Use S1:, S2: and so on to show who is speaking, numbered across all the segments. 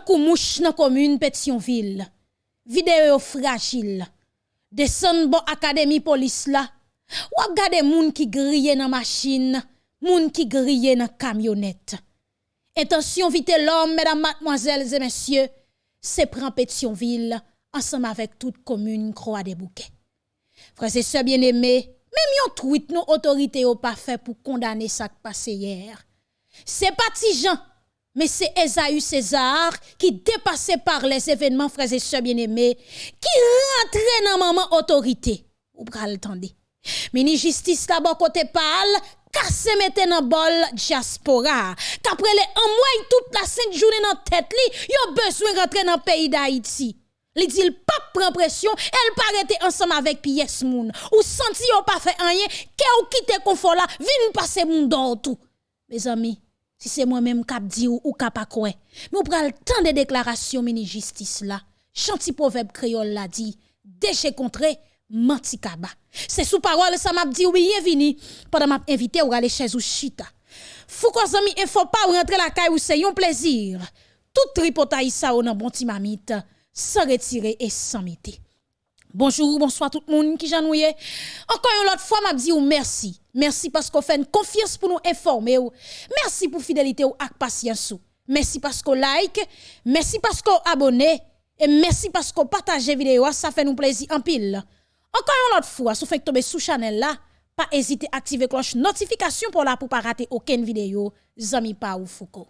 S1: takou mouche nan commune Pétionville. Vidéo fragile. Descend bon académie police là. Ou gade moun qui grille dans machine, moun qui grille dans camionnette. Attention vite l'homme, mesdames, mademoiselles et messieurs, c'est prend Pétionville ensemble avec toute commune Croix des Bouquets. Frères et bien-aimés, même yon tweet nos autorités ont pas fait pour condamner ça qui passé hier. C'est pas mais c'est Esaü César qui dépassé par les événements frères et sœurs bien-aimés, qui rentrait dans maman autorité. Ou pral tande. Mini justice bon côté parle, casse mette dans bol diaspora. Qu'après les un mois toute la sainte journée dans tête li, yo besoin rentrer dans pays d'Haïti. Li dit pas prend pression, elle paraît ensemble avec pièce moun. Ou senti yon pas fait rien, que ou quitte confort là, vin passer moun dans tout. Mes amis, si c'est moi-même qui dit ou, ou pas quoi. Mais on prend le temps de déclaration mini justice là. Chanti proverbe créole l'a dit, déchet contré, menti kaba. C'est sous parole ça m'a dit oui bienvenue pendant m'a invité ou aller chez ou chita. Fou ko zami il faut pas rentrer la caille ou c'est un plaisir. Tout tripotaï ça ou nan bon ti mamite sans retirer et sans mettre. Bonjour, bonsoir tout le monde qui j'ennuie. Encore une autre fois, m'a dit ou merci. Merci parce qu'on fait une confiance pour nous informer. Merci pour fidélité ou ak patience. Merci parce qu'on like. Merci parce qu'on abonne. Et merci parce qu'on partage vidéo. Ça fait nous plaisir en pile. Encore une autre fois, si vous faites tomber sous channel là, pas hésiter à activer cloche notification pour la pour pas rater aucune vidéo. Zami pa ou Foucault.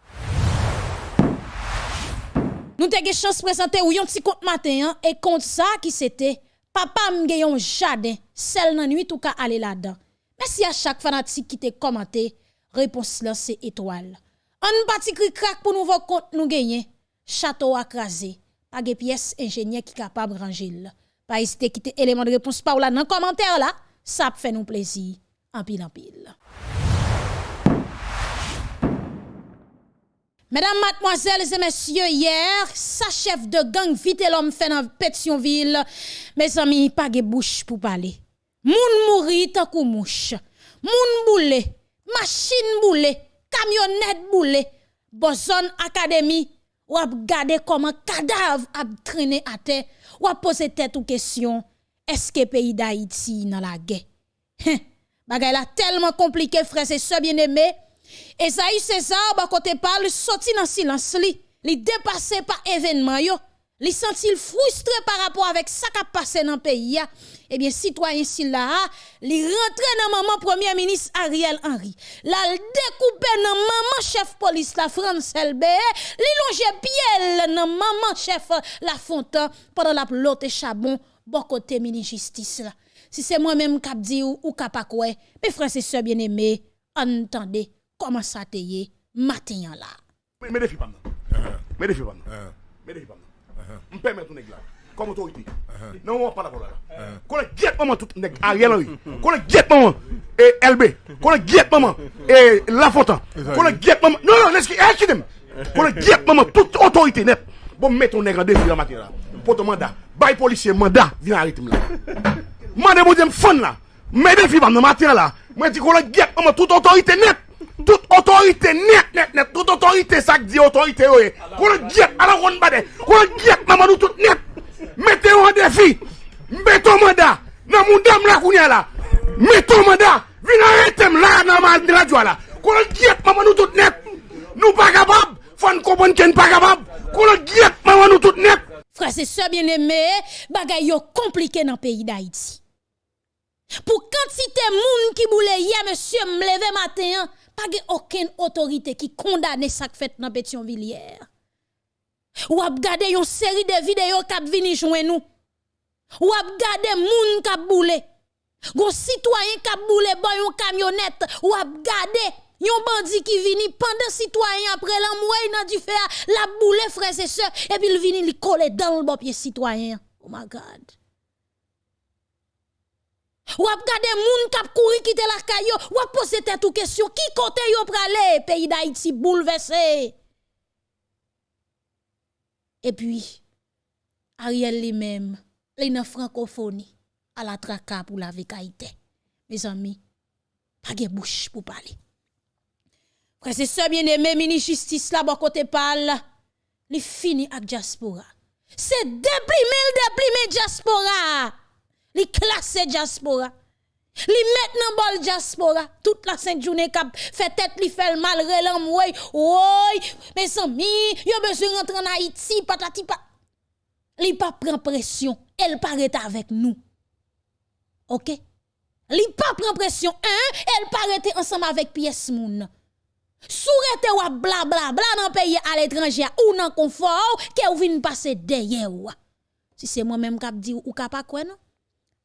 S1: Nous avons chance de présenter ou petit compte matin hein, et compte ça qui c'était papa m'ge yon jardin, celle nan nuit ou ka aller là-dedans. Merci à chaque fanatique qui t'a commenté. Réponse là, c'est étoile. On parti cri crack pour nous voir compte nous gagner. Château à. Pas de pièces ingénieur qui capable ranger. Pas hésiter quitter élément de réponse par là dans commentaire là. Ça fait nous plaisir. En pile en pile. Mesdames, mademoiselles et messieurs, hier, sa chef de gang vite l'homme fait dans Pétionville. Mes amis, pas de bouche pour parler. Moun mouri tant kou mouche. Moun boule, machine boule, camionnette boule. Bozon Academy, ou ap gade comment cadavre ap traîner à terre, ou ap poser tête ou question, est-ce que pays d'Haïti dans la guerre? Bagay la tellement compliqué, frères et sœurs bien-aimés. Esaïe César, ba côté parle, sorti dans silence li. Li dépassé par événement yo. Li senti frustré par rapport avec ça qui a passé dans le pays. Eh bien, citoyen Silla, li rentré dans maman premier ministre Ariel Henry. La découpé dans maman chef police la France LB. Li longe pied dans maman chef la Fontaine pendant la lote chabon bon côté mini justice là. Si c'est moi-même qui dit ou, ou pas quoi, mes frères et sœurs bien-aimés, entendez comment ça te matin là.
S2: Mais Mais m pèmè tou neg la, kom otorite. Nan wè wè pa la pou la la. Konè gyet maman tout neg Ariel Henry. Konè gyet maman e LB. Konè gyet maman e Lafontan. Konè gyet maman, non non, neski, e akidem. Konè gyet maman tout otorite net. Bon mè tou neg an defi la matin la. Poto manda, bay polisye manda, vin a ritim la. Mande moun jem fon la. Mè defi ban nan matin la. Mwen di konè gyet maman tout otorite net. Toute autorité net, net, net, toute autorité, ça dit autorité, oui. Qu'on à la ronde bade, qu'on guette, maman, nous tout net. Mettez en défi, mettez mandat, dans mon dame là, qu'on y a là. Mettez mandat, venez arrêter là, dans ma radio là. Qu'on guette, maman, nous tout net. Nous pas capables, faut nous comprendre qu'on pas capable. Qu'on guette, maman, nous tout net.
S1: Frère, c'est ça bien aimé, bagay yo compliqué dans le pays d'Haïti. Pour quantité moun qui boule hier, monsieur, me lever matin, pas aucune autorité qui condamne ça qui fait dans Pétionville hier. Ou ap gade une série de vidéos qui vini joindre nous. Ou ap gade moun qui boule. Gon citoyen qui boule bon yon camionnette ou ap gade yon bandit qui vini pendant citoyen après l'amoué nan du fer la boule frère et sœurs et puis il vini li coller dans le bon pied citoyen. Oh my god. Ou ap gade moun kap kouri quitter la caillou, ou ap pose tête ou question qui côté yo pralé pays d'Haïti bouleversé. Et puis Ariel lui-même, il francophonie à la traka pour la vekaïté. Mes amis, pas de bouche pour parler. Frère c'est ça bien aimé mini justice là bon côté parle. li fini ak diaspora. C'est déprimé, déprimé diaspora. Li classé diaspora. Li maintenant bol diaspora. Toute la sainte journée cap fait tête li fait mal relam oui. Oui, mes amis, yo besoin rentrer en Haïti patati pa. Li pas prend pression, elle paraît avec nous. OK? Li pas prend pression, hein? Elle paraît ensemble avec pièce moun. Sourete ou bla bla bla dans pays à l'étranger ou dans confort que ou vinn passer derrière ou. Si c'est moi-même qui dit ou pas quoi non?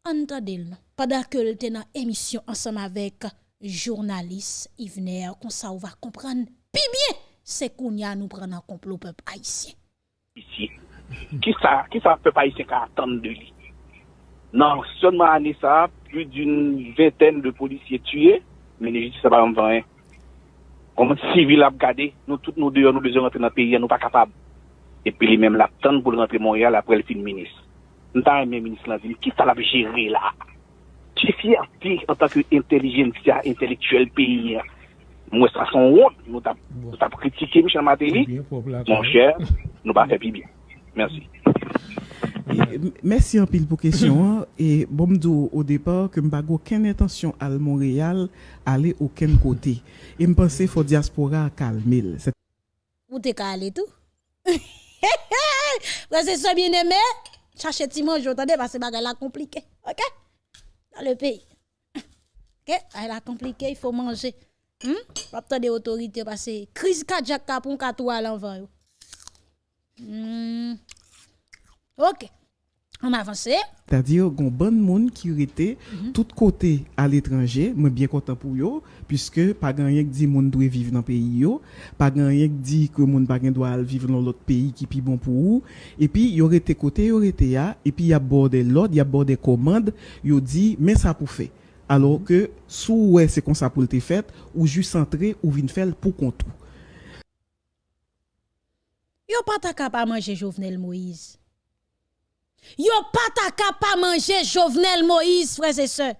S1: Entendez-le. Pendant que le dans émission ensemble avec journaliste Yvner, comme ça on va comprendre puis bien c'est qu'on y a nous prendre en complot peuple haïtien.
S3: Ici, qui ça, qui ça peuple haïtien qui attendre de lui? Non, seulement année ça, plus d'une vingtaine de policiers tués, mais les justices pas en rien. Comme civil a regardé, nous tous nous deux, nous besoin rentrer dans le pays, nous pas capables. Et puis les mêmes l'attendent pour rentrer Montréal après le film ministre. Nta mè menis lan vin, ki sa la vè jere la? Ti fiyati an tak yo intelijentia, intelektuel peyi. Mwen sa son wot, nou tap kritike Michel Matéli. Mon chèr, nou pa fè pi bien. Mersi.
S4: Mersi an pil pou kesyon. E bom do o depor ke m bago ken intansyon al Montreal ale o ken kote. E m pense fò diaspora kalmil.
S1: Ou te kal etou? Wè se so bien emè? Aimé. Cherchez Timon, j'entendais parce que c'est la compliqué. OK? Dans le pays. OK? Elle a compliqué, il faut manger. Hmm? Pas des autorités parce que crise cardiaque pour un à l'envers. Hmm. Ok. On avance.
S4: C'est-à-dire qu'on bon monde qui était mm tout côté à l'étranger, moi bien content pour eux puisque pas rien qui dit monde doit vivre dans pays yo, pas rien qui dit que monde pas doit vivre dans l'autre pays qui plus bon pour eux et puis y aurait été côté y aurait été là et puis y a bordé l'ordre, y a bordé commande, yo dit mais ça pour faire. Alors que sous ouais c'est comme ça pour le fait ou juste entrer ou vinn faire pour compte.
S1: Yo pas capable manger Jovenel Moïse. Yo pas ta capable manger Jovenel Moïse, frères et sœurs.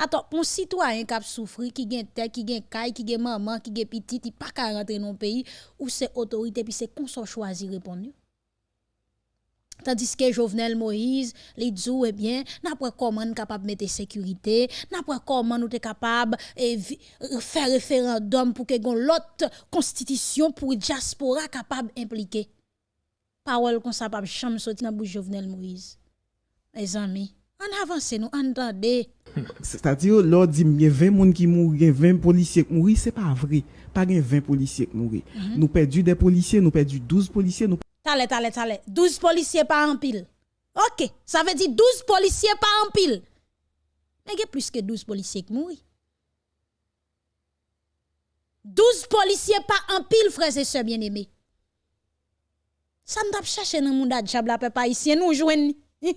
S1: Attends, un citoyen qui a souffert, qui a terre, qui a caille, qui a maman, qui a petit, qui pas qu'à rentrer dans le pays, où c'est autorité, puis c'est qu'on soit choisi répondre. Tandis que Jovenel Moïse, les dit, eh bien, n'a pas comment nous capable mettre sécurité, n'a pas comment nous capable de faire référendum pour que l'autre constitution pour diaspora capable impliquer. Parole comme ça pas sorti dans bouche Jovenel Moïse. Mes amis, on avance nous entendez.
S4: C'est-à-dire lors dit y a 20 personnes qui mourent, 20 policiers qui mourent, c'est pas vrai. Pas 20 policiers qui mourent. Mhm. Nous perdu des policiers, nous perdu 12 policiers, nous
S1: Tale, tale, tale. 12 policiers pas en pile. OK, ça veut dire 12 policiers pas en pile. Mais il y a plus que 12 policiers qui mourent. 12 policiers pas en pile, frères et sœurs bien-aimés. Ça n'a pas cherché dans monde de la papa ici, nous jouons. hey,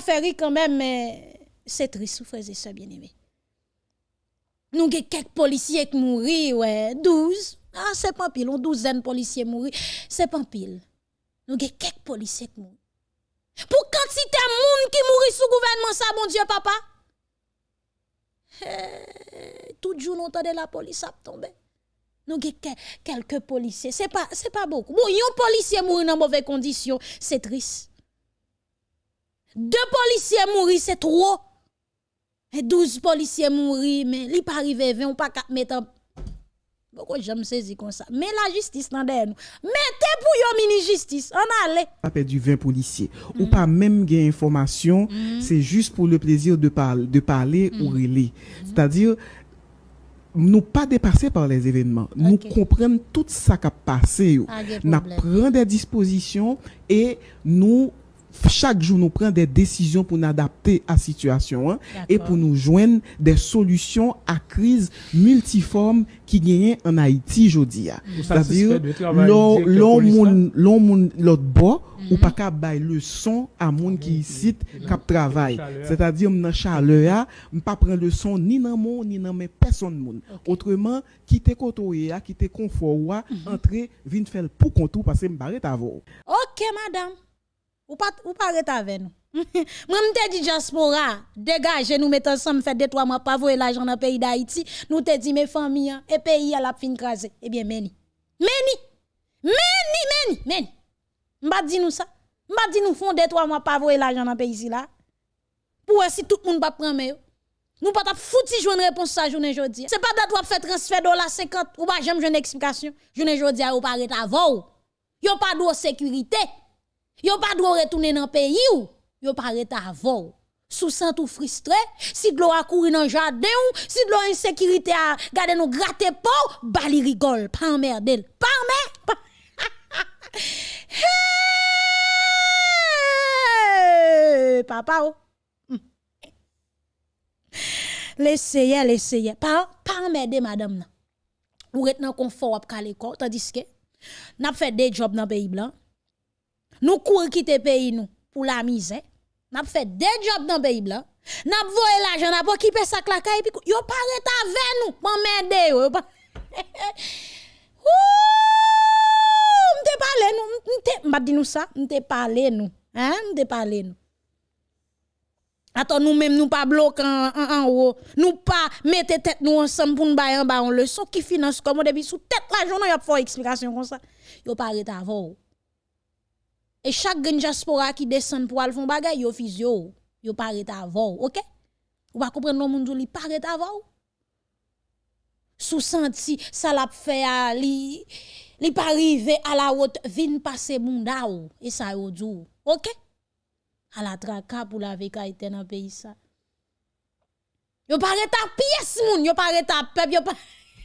S1: fait rire quand même, mais c'est triste, frères et sœurs bien-aimés. Nous avons quelques policiers qui mourent, ouais, 12. Ah, c'est pas pile, on douzaine de policiers mourir, c'est pas pile. Nous avons quelques policiers qui mourent. Pour quantité de monde qui mourit sous gouvernement ça, mon Dieu, papa? Hey, tout jour, nous entendons la police a tombé. Nous avons quelques policiers. Ce n'est pas, pas beaucoup. Bon, un policier mourir dans mauvaises conditions, c'est triste. Deux policiers mourir, c'est trop. Et douze policiers mourir, mais li pas arrivé 20, on pas mettre pourquoi j'aime saisir comme ça? Mais la justice dans derrière nous. Mettez pour yon mini justice. On allait.
S4: Pas perdu 20 policiers. Ou mm. pas même gain information. Mm. C'est juste pour le plaisir de, parler, de parler ou mm. relayer. C'est-à-dire, nous pas dépassés par les événements. Nous comprenons tout ça qui a passé. Ah, nous prenons des dispositions et nous chaque jour nous prenons des décisions pour nous adapter à la situation hein, et pour nous joindre des solutions à crise multiforme qui gagne en Haïti aujourd'hui. C'est-à-dire l'homme l'autre bord ou mhm. pas qu'à bailler leçon à monde qui ici cap travail. C'est-à-dire dans chaleur, on pas prendre leçon ni dans mon ni dans mes personne monde. Autrement, quitter côtoyer, quitter confort, mhm. entrer, venir faire pour contour parce que me à vous.
S1: OK madame. Ou pas ou pas avec nous. Moi, m'te dit diaspora, dégagez, nous mettons ensemble, fait deux, trois mois, pas voyer l'argent dans pays d'Haïti. Nous te dit, mes familles, hein, et pays à la fin crasé. Eh bien, meni. Meni. Meni, meni, meni. M'ba dit nous ça. M'ba dit nous font deux, trois mois, pas voyer l'argent dans pays ici là. Pour si tout le monde va prendre, nous pas fouti une réponse ça journée jodi. C'est pas date ou fait transfert dollar 50 ou pas j'aime une explication. Journée jodi ou pas avant. Yo pas de sécurité. Yo pas de retourner dans pays ou? Yo pas avant. Sous sang tout frustré, si de l'eau a couru dans jardin ou si de l'eau insécurité a gardé nous gratter pas, bali rigole, pas emmerdel. Pas emmerdel. hey, papa oh. Laissez, laissez. Pas, pas m'aider, madame. Ou êtes dans confort à l'école, tandis que, n'a fait des jobs dans pays blanc. Nous courons quitter pays nous pour la misère. N'a fait des jobs dans pays blanc. N'a voyé l'argent, n'a pas équipé sa claque et puis yo pas avec nous pour m'aider yo. pas Ouh, m'te parlé nous, m'te m'a dit nous ça, m'te parlé nous. Hein, m'te parlé nous. Attends, nous-mêmes, nous pas bloquer en, haut. Nous pas mettre tête nous ensemble pour nous bailler en bas en leçon qui finance comme depuis sous tête la journée, il y a pas explication comme ça. Yo pas arrêté avant. Et chaque gen diaspora qui descend pour aller faire bagay, yo physio. Yo arrêté avant, OK? Ou pas comprendre non monde li arrêté avant. Sous senti ça l'a fait à li li pas à la route vin passer bunda et ça yo dou. OK? à la traka pour la été dans le pays ça. Yo pas ta pièce moun, yo pas ta peuple, yo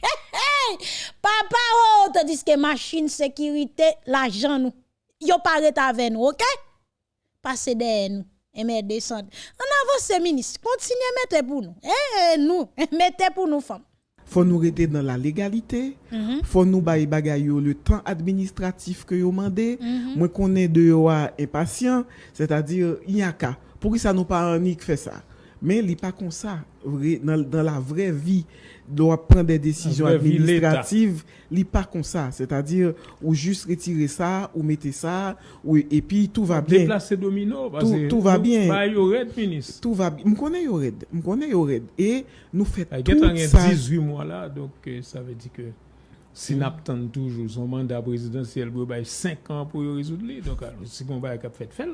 S1: hey, Papa oh, tandis que machine sécurité l'argent nous. Yo ta avec nous, OK? Passez derrière nous et mettez descendre. En avance ministre, continuez mettez pour nous. Eh nous, mettez pour nous femmes
S4: faut nous rester dans la légalité, mm faut nous bailler bagay le temps administratif que yo mandé. Mm Moi connais de yo impatient, c'est-à-dire il y a cas. Pour ça nous pas un fait ça? Mais il pas comme ça dans, dans la vraie vie doit prendre des décisions administratives, li pas comme ça, c'est-à-dire ou juste retirer ça ou mettre ça ou et puis tout va bien.
S5: Déplacer domino
S4: tout, tout va bien.
S5: Bah, ministre.
S4: Tout va bien. Me connais Yored, me connais Yored et nous
S5: ah, tout ça. 18 mois là donc euh, ça veut dire que si nous attendons toujours son mandat présidentiel pour 5 ans pour résoudre donc si on va fait fait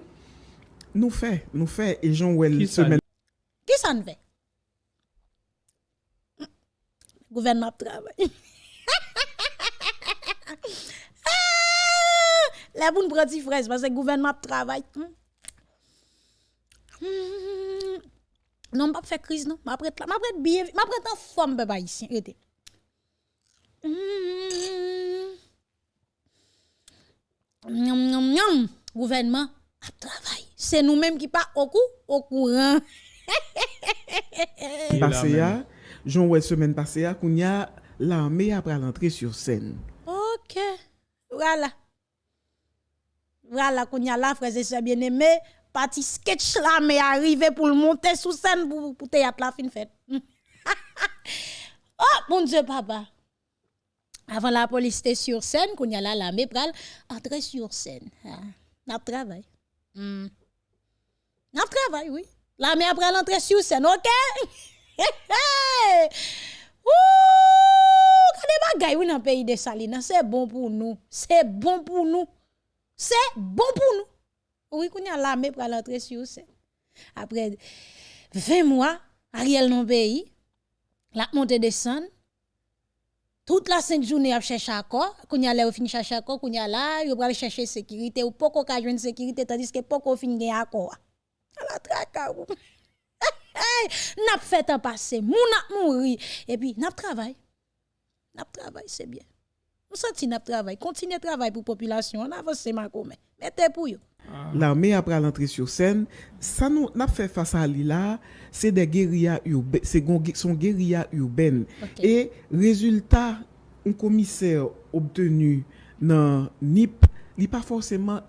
S4: nous fait nous fait et Jean Well semaine
S1: Ki san ve? Gouvernement travail. Ah! La boun prati fraise, parce que gouvernement travail. Hmm. Non, pas faire crise, non. Ma prête là, ma prête bien, ma prête en forme, papa, ici. Regardez. Hmm. Gouvernement a travail. C'est nous-mêmes qui pas au coup, au courant.
S4: Passé Jean ouais semaine passée à Kounia l'armée après l'entrée sur scène.
S1: OK. Voilà. Voilà Kounia là frère c'est bien aimé parti sketch là mais arrivé pour le monter sur scène pour pour théâtre la fin fête. oh mon dieu papa. Avant la police était sur scène, Kounia là l'armée pral entrer sur scène. Ah, n'a travail. Hmm. N'a travail oui. L'armée après l'entrée sur scène, OK? Ouh, quand bagay oui dans pays de Salina, c'est bon pour nous. C'est bon pour nous. C'est bon pour nous. Oui, qu'on y a l'armée pour l'entrée sur ça. Après 20 mois, Ariel non pays, la montée descend. Toute la cinq journée a cherché accord, qu'on y a là fini chercher accord, qu'on y là, yo aller chercher sécurité ou pas qu'on joindre sécurité tandis que pas qu'on fin accord? La traka ou hey, n'a fait un passé, moun a mouri et puis n'a travail. N'a travail, c'est bien. On senti n'a travail, continuez travail pour population, on avance ma commun. Mettez pour yo.
S4: L'armée après l'entrée sur scène, ça nous n'a fait face à là, c'est des guérillas urbaines, c'est son guérilla urbaine. Et résultat, un commissaire obtenu dans NIP n'est pas forcément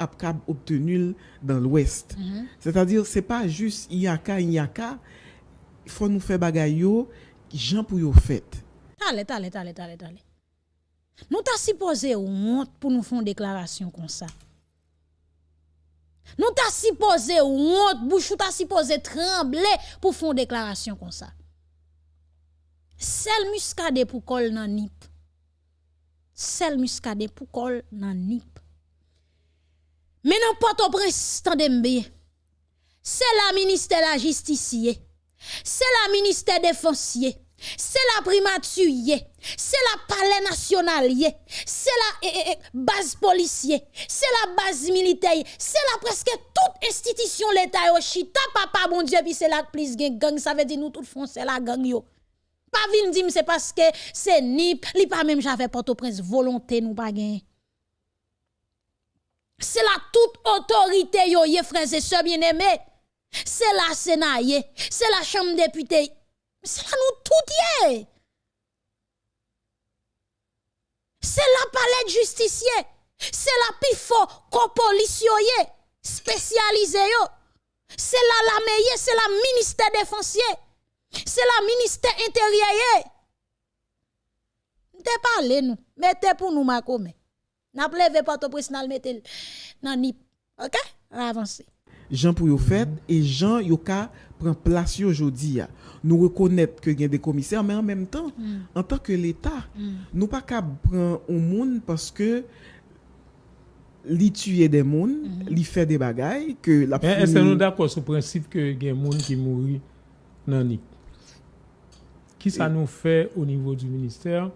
S4: obtenu dans l'ouest. Mhm. C'est-à-dire, c'est pas juste Iaka, Iaka, il faut nous faire bagay gens pour yo fait.
S1: Allez, allez, allez, allez, allez. Nous t'a supposé honte pour nous faire une déclaration comme ça. Nous t'a supposé honte, bouche t'a supposé trembler pour faire une déclaration comme ça. Sel muscade pour col nan nip. Sel muscade pour col nan nip. Men an poto pres tan dembe. Se la minister la justiciye. Se la minister defansye. Se la primaturiye. Se la pale nasyonalye. Se la eh, eh, base polisye. Se la base militeye. Se la preske tout estitisyon l'Etat yo. Chita papa bon diye pi se la plis gen gang. Sa ve di nou tout fon se la gang yo. Pa vin di mse paske se nip. Li pa menm jave poto pres volonte nou pa gen. C'est la toute autorité yo, frères et sœurs bien-aimés. C'est la Sénat, c'est la Chambre des députés c'est là nous tout C'est la palais de justicier. C'est la pifo policier spécialisé C'est la la meilleure, c'est la ministère défensier. C'est la ministère intérieur. Te parlé nous, mettez pour nous ma. N'a pleve porte pres nan metel nan nip. OK? On avance.
S4: Jean pour yo fait et Jean yo ka prend place aujourd'hui. Nous reconnaître que y a des commissaires mais en même temps mm. en tant que l'état, mm. nous pas ka prendre au monde parce que li tuer des monde, mm -hmm. li faire des bagailles que la eh, Mais
S5: est-ce que nous d'accord sur le principe que y a monde qui mourit nan nip? Qui ça nous fait au niveau du ministère?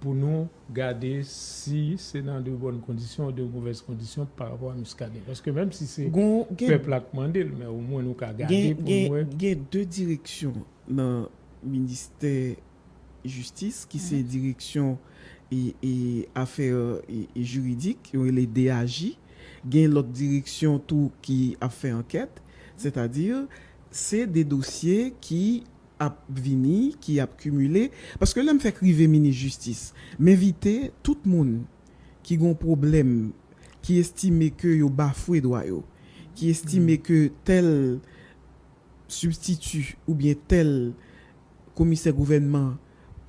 S5: pour nous garder si c'est dans de bonnes conditions ou de mauvaises conditions par rapport à Muscadet. Parce que même si c'est le peuple a demandé, mais au moins nous avons gardé
S4: pour nous. Il y a deux directions dans le ministère justice qui mhm. c'est direction et, et affaires et, et juridiques, les DAJ, gain l'autre direction tout qui a fait enquête, c'est-à-dire c'est des dossiers qui ap vini, ki ap kumule, paske lèm fèk rive mini justice, m'invite tout moun ki gon problem, ki estime ke yo bafwe dwa yo, ki estime mm. ke tel substitu ou bien tel komise gouvenman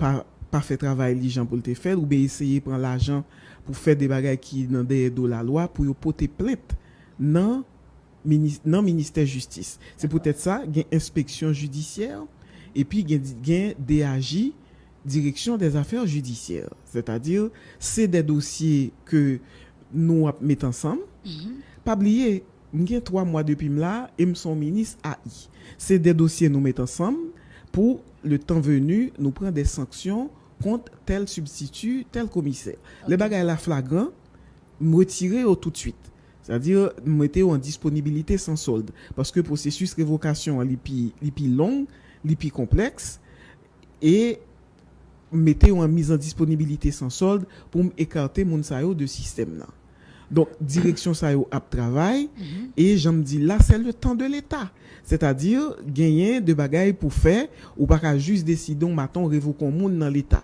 S4: pa, pa fè travay li jan pou lte fèl, ou bien esye pran l'ajan pou fè de bagay ki nan deye do la lwa pou yo pote plèt nan, nan minister justice. Se pou tèt sa, gen inspeksyon judisyèr, epi gen, gen DAJ, Direksyon des Affaires Judiciaires. C'est-à-dire, c'est des dossiers que nou ap met ansam. Mm -hmm. Pabliye, mwen gen 3 mwa depi mla, e mson minis AI. C'est des dossiers nou met ansam pou le tan venu nou pren des sanksyon kont tel substitut, tel komiser. Okay. Le bagay la flagran, mwetire yo tout suite. C'est-à-dire, mwete yo an disponibilite san solde. Paske prosesus revokasyon li pi long, li plus complexe et mettez en mise en disponibilité sans solde pour écarter mon sayo de système là. Donc direction sayo a travail et j'aime dis là c'est le temps de l'état. C'est-à-dire gagner de bagailles pour faire ou pas juste décider on matin révoquer monde dans l'état.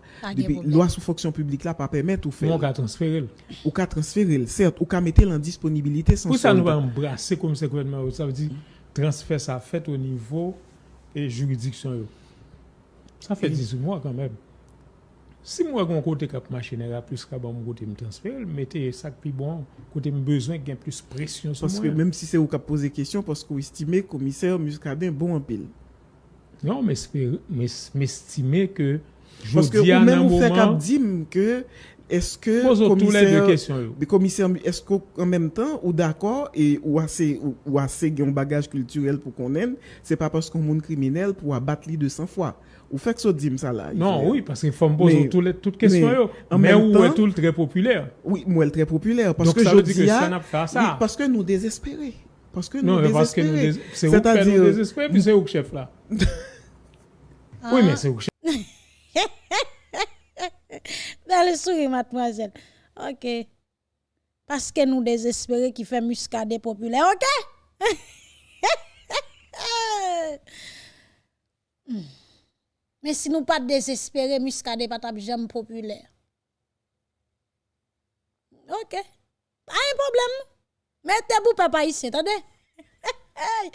S4: Loi sur fonction publique là pas permettre ou faire.
S5: On transférer.
S4: Ou qu'à transférer, certes, ou qu'à mettre en disponibilité sans
S5: solde. Pour ça nous va embrasser comme ce gouvernement ça veut dire transfert ça fait au niveau et juridiction. Ça fait 18 mois quand même. Si moi, j'ai un côté cap machine plus qu'à mon côté me transférer, mettez ça plus bon, côté besoin de plus pression
S4: sur Parce que même si c'est vous qui posez question, parce que vous estimez commissaire Muscadin bon en pile.
S5: Non, mais m'estimer que
S4: parce que vous même vous faites dire que est-ce que
S5: commissaire,
S4: les commissaire est-ce qu'en même temps ou d'accord et ou assez ou, assez un bagage culturel pour qu'on aime c'est pas parce qu'on monde criminel pour abattre lui 200 fois. Ou fait que ça dit ça là
S5: non oui parce qu'il faut me poser toutes les toutes questions mais, où est tout très populaire?
S4: Oui moi est très populaire? Parce que je dis que ça n'a pas ça. Parce que nous désespérés. Parce que nous non, parce que nous
S5: c'est nous désespérés puis c'est où chef là? Oui mais c'est où chef
S1: Belle sourire, mademoiselle. Ok. Parce que nous désespérons qui fait muscadet populaire. Ok? Mais si nous pas désespérés, muscadet pas jamais populaire. Ok. Pas un problème. Mettez-vous papa ici, attendez.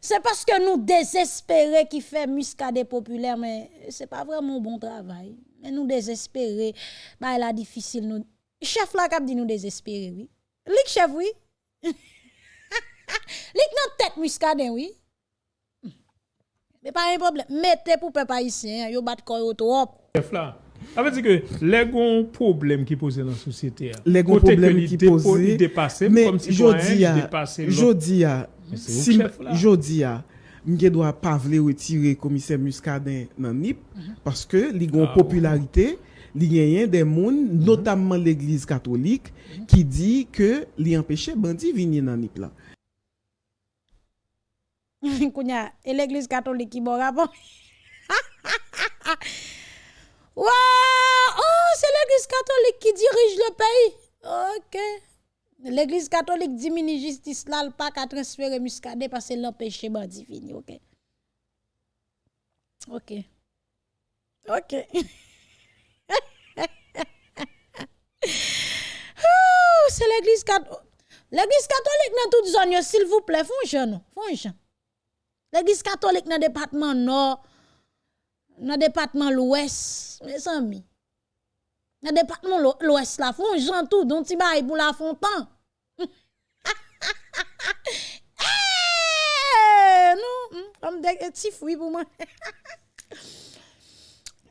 S1: c'est parce que nous désespérés qui fait muscadet populaire, mais c'est pas vraiment bon travail. Mais nous désespérer, bah là difficile nous. Chef là cap dit nous désespérer oui. Lik chef oui. mettre muscadet, oui. Mais pas un problème. Mettez pour peuple haïtien, yo bat koyo trop.
S5: Chef là. Ça veut dire que les gros problèmes qui posent dans la société.
S4: Les gros problèmes qui posent.
S5: Dépasser,
S4: mais
S5: comme si
S4: jodi a,
S5: Mais c'est
S4: si
S5: au chef,
S4: a, m'ge doit pas vle retirer commissaire Muscadin dans NIP parce que li gon
S5: Ah,
S4: popularité, li genyen des moun, notamment l'église catholique qui dit que li empêche bandi venir dans NIP là.
S1: Kounya, et l'église catholique qui bon rapport. Wow! Oh, c'est l'église catholique qui dirige le pays. OK. L'église catholique dit mini justice là, le pas qu'à transférer muscadet parce que l'empêcher bandi. OK? OK. OK. C'est l'église catholique. L'église catholique dans toute zone, yo, s'il vous plaît, font jeune, font jeune. L'église catholique dans le département nord, dans le département l'ouest, mes amis. Nan depakman l'Ouest la fon, jantou, don ti bay pou la fon pan. hey, nou, kom dek eti fwi pou mwen.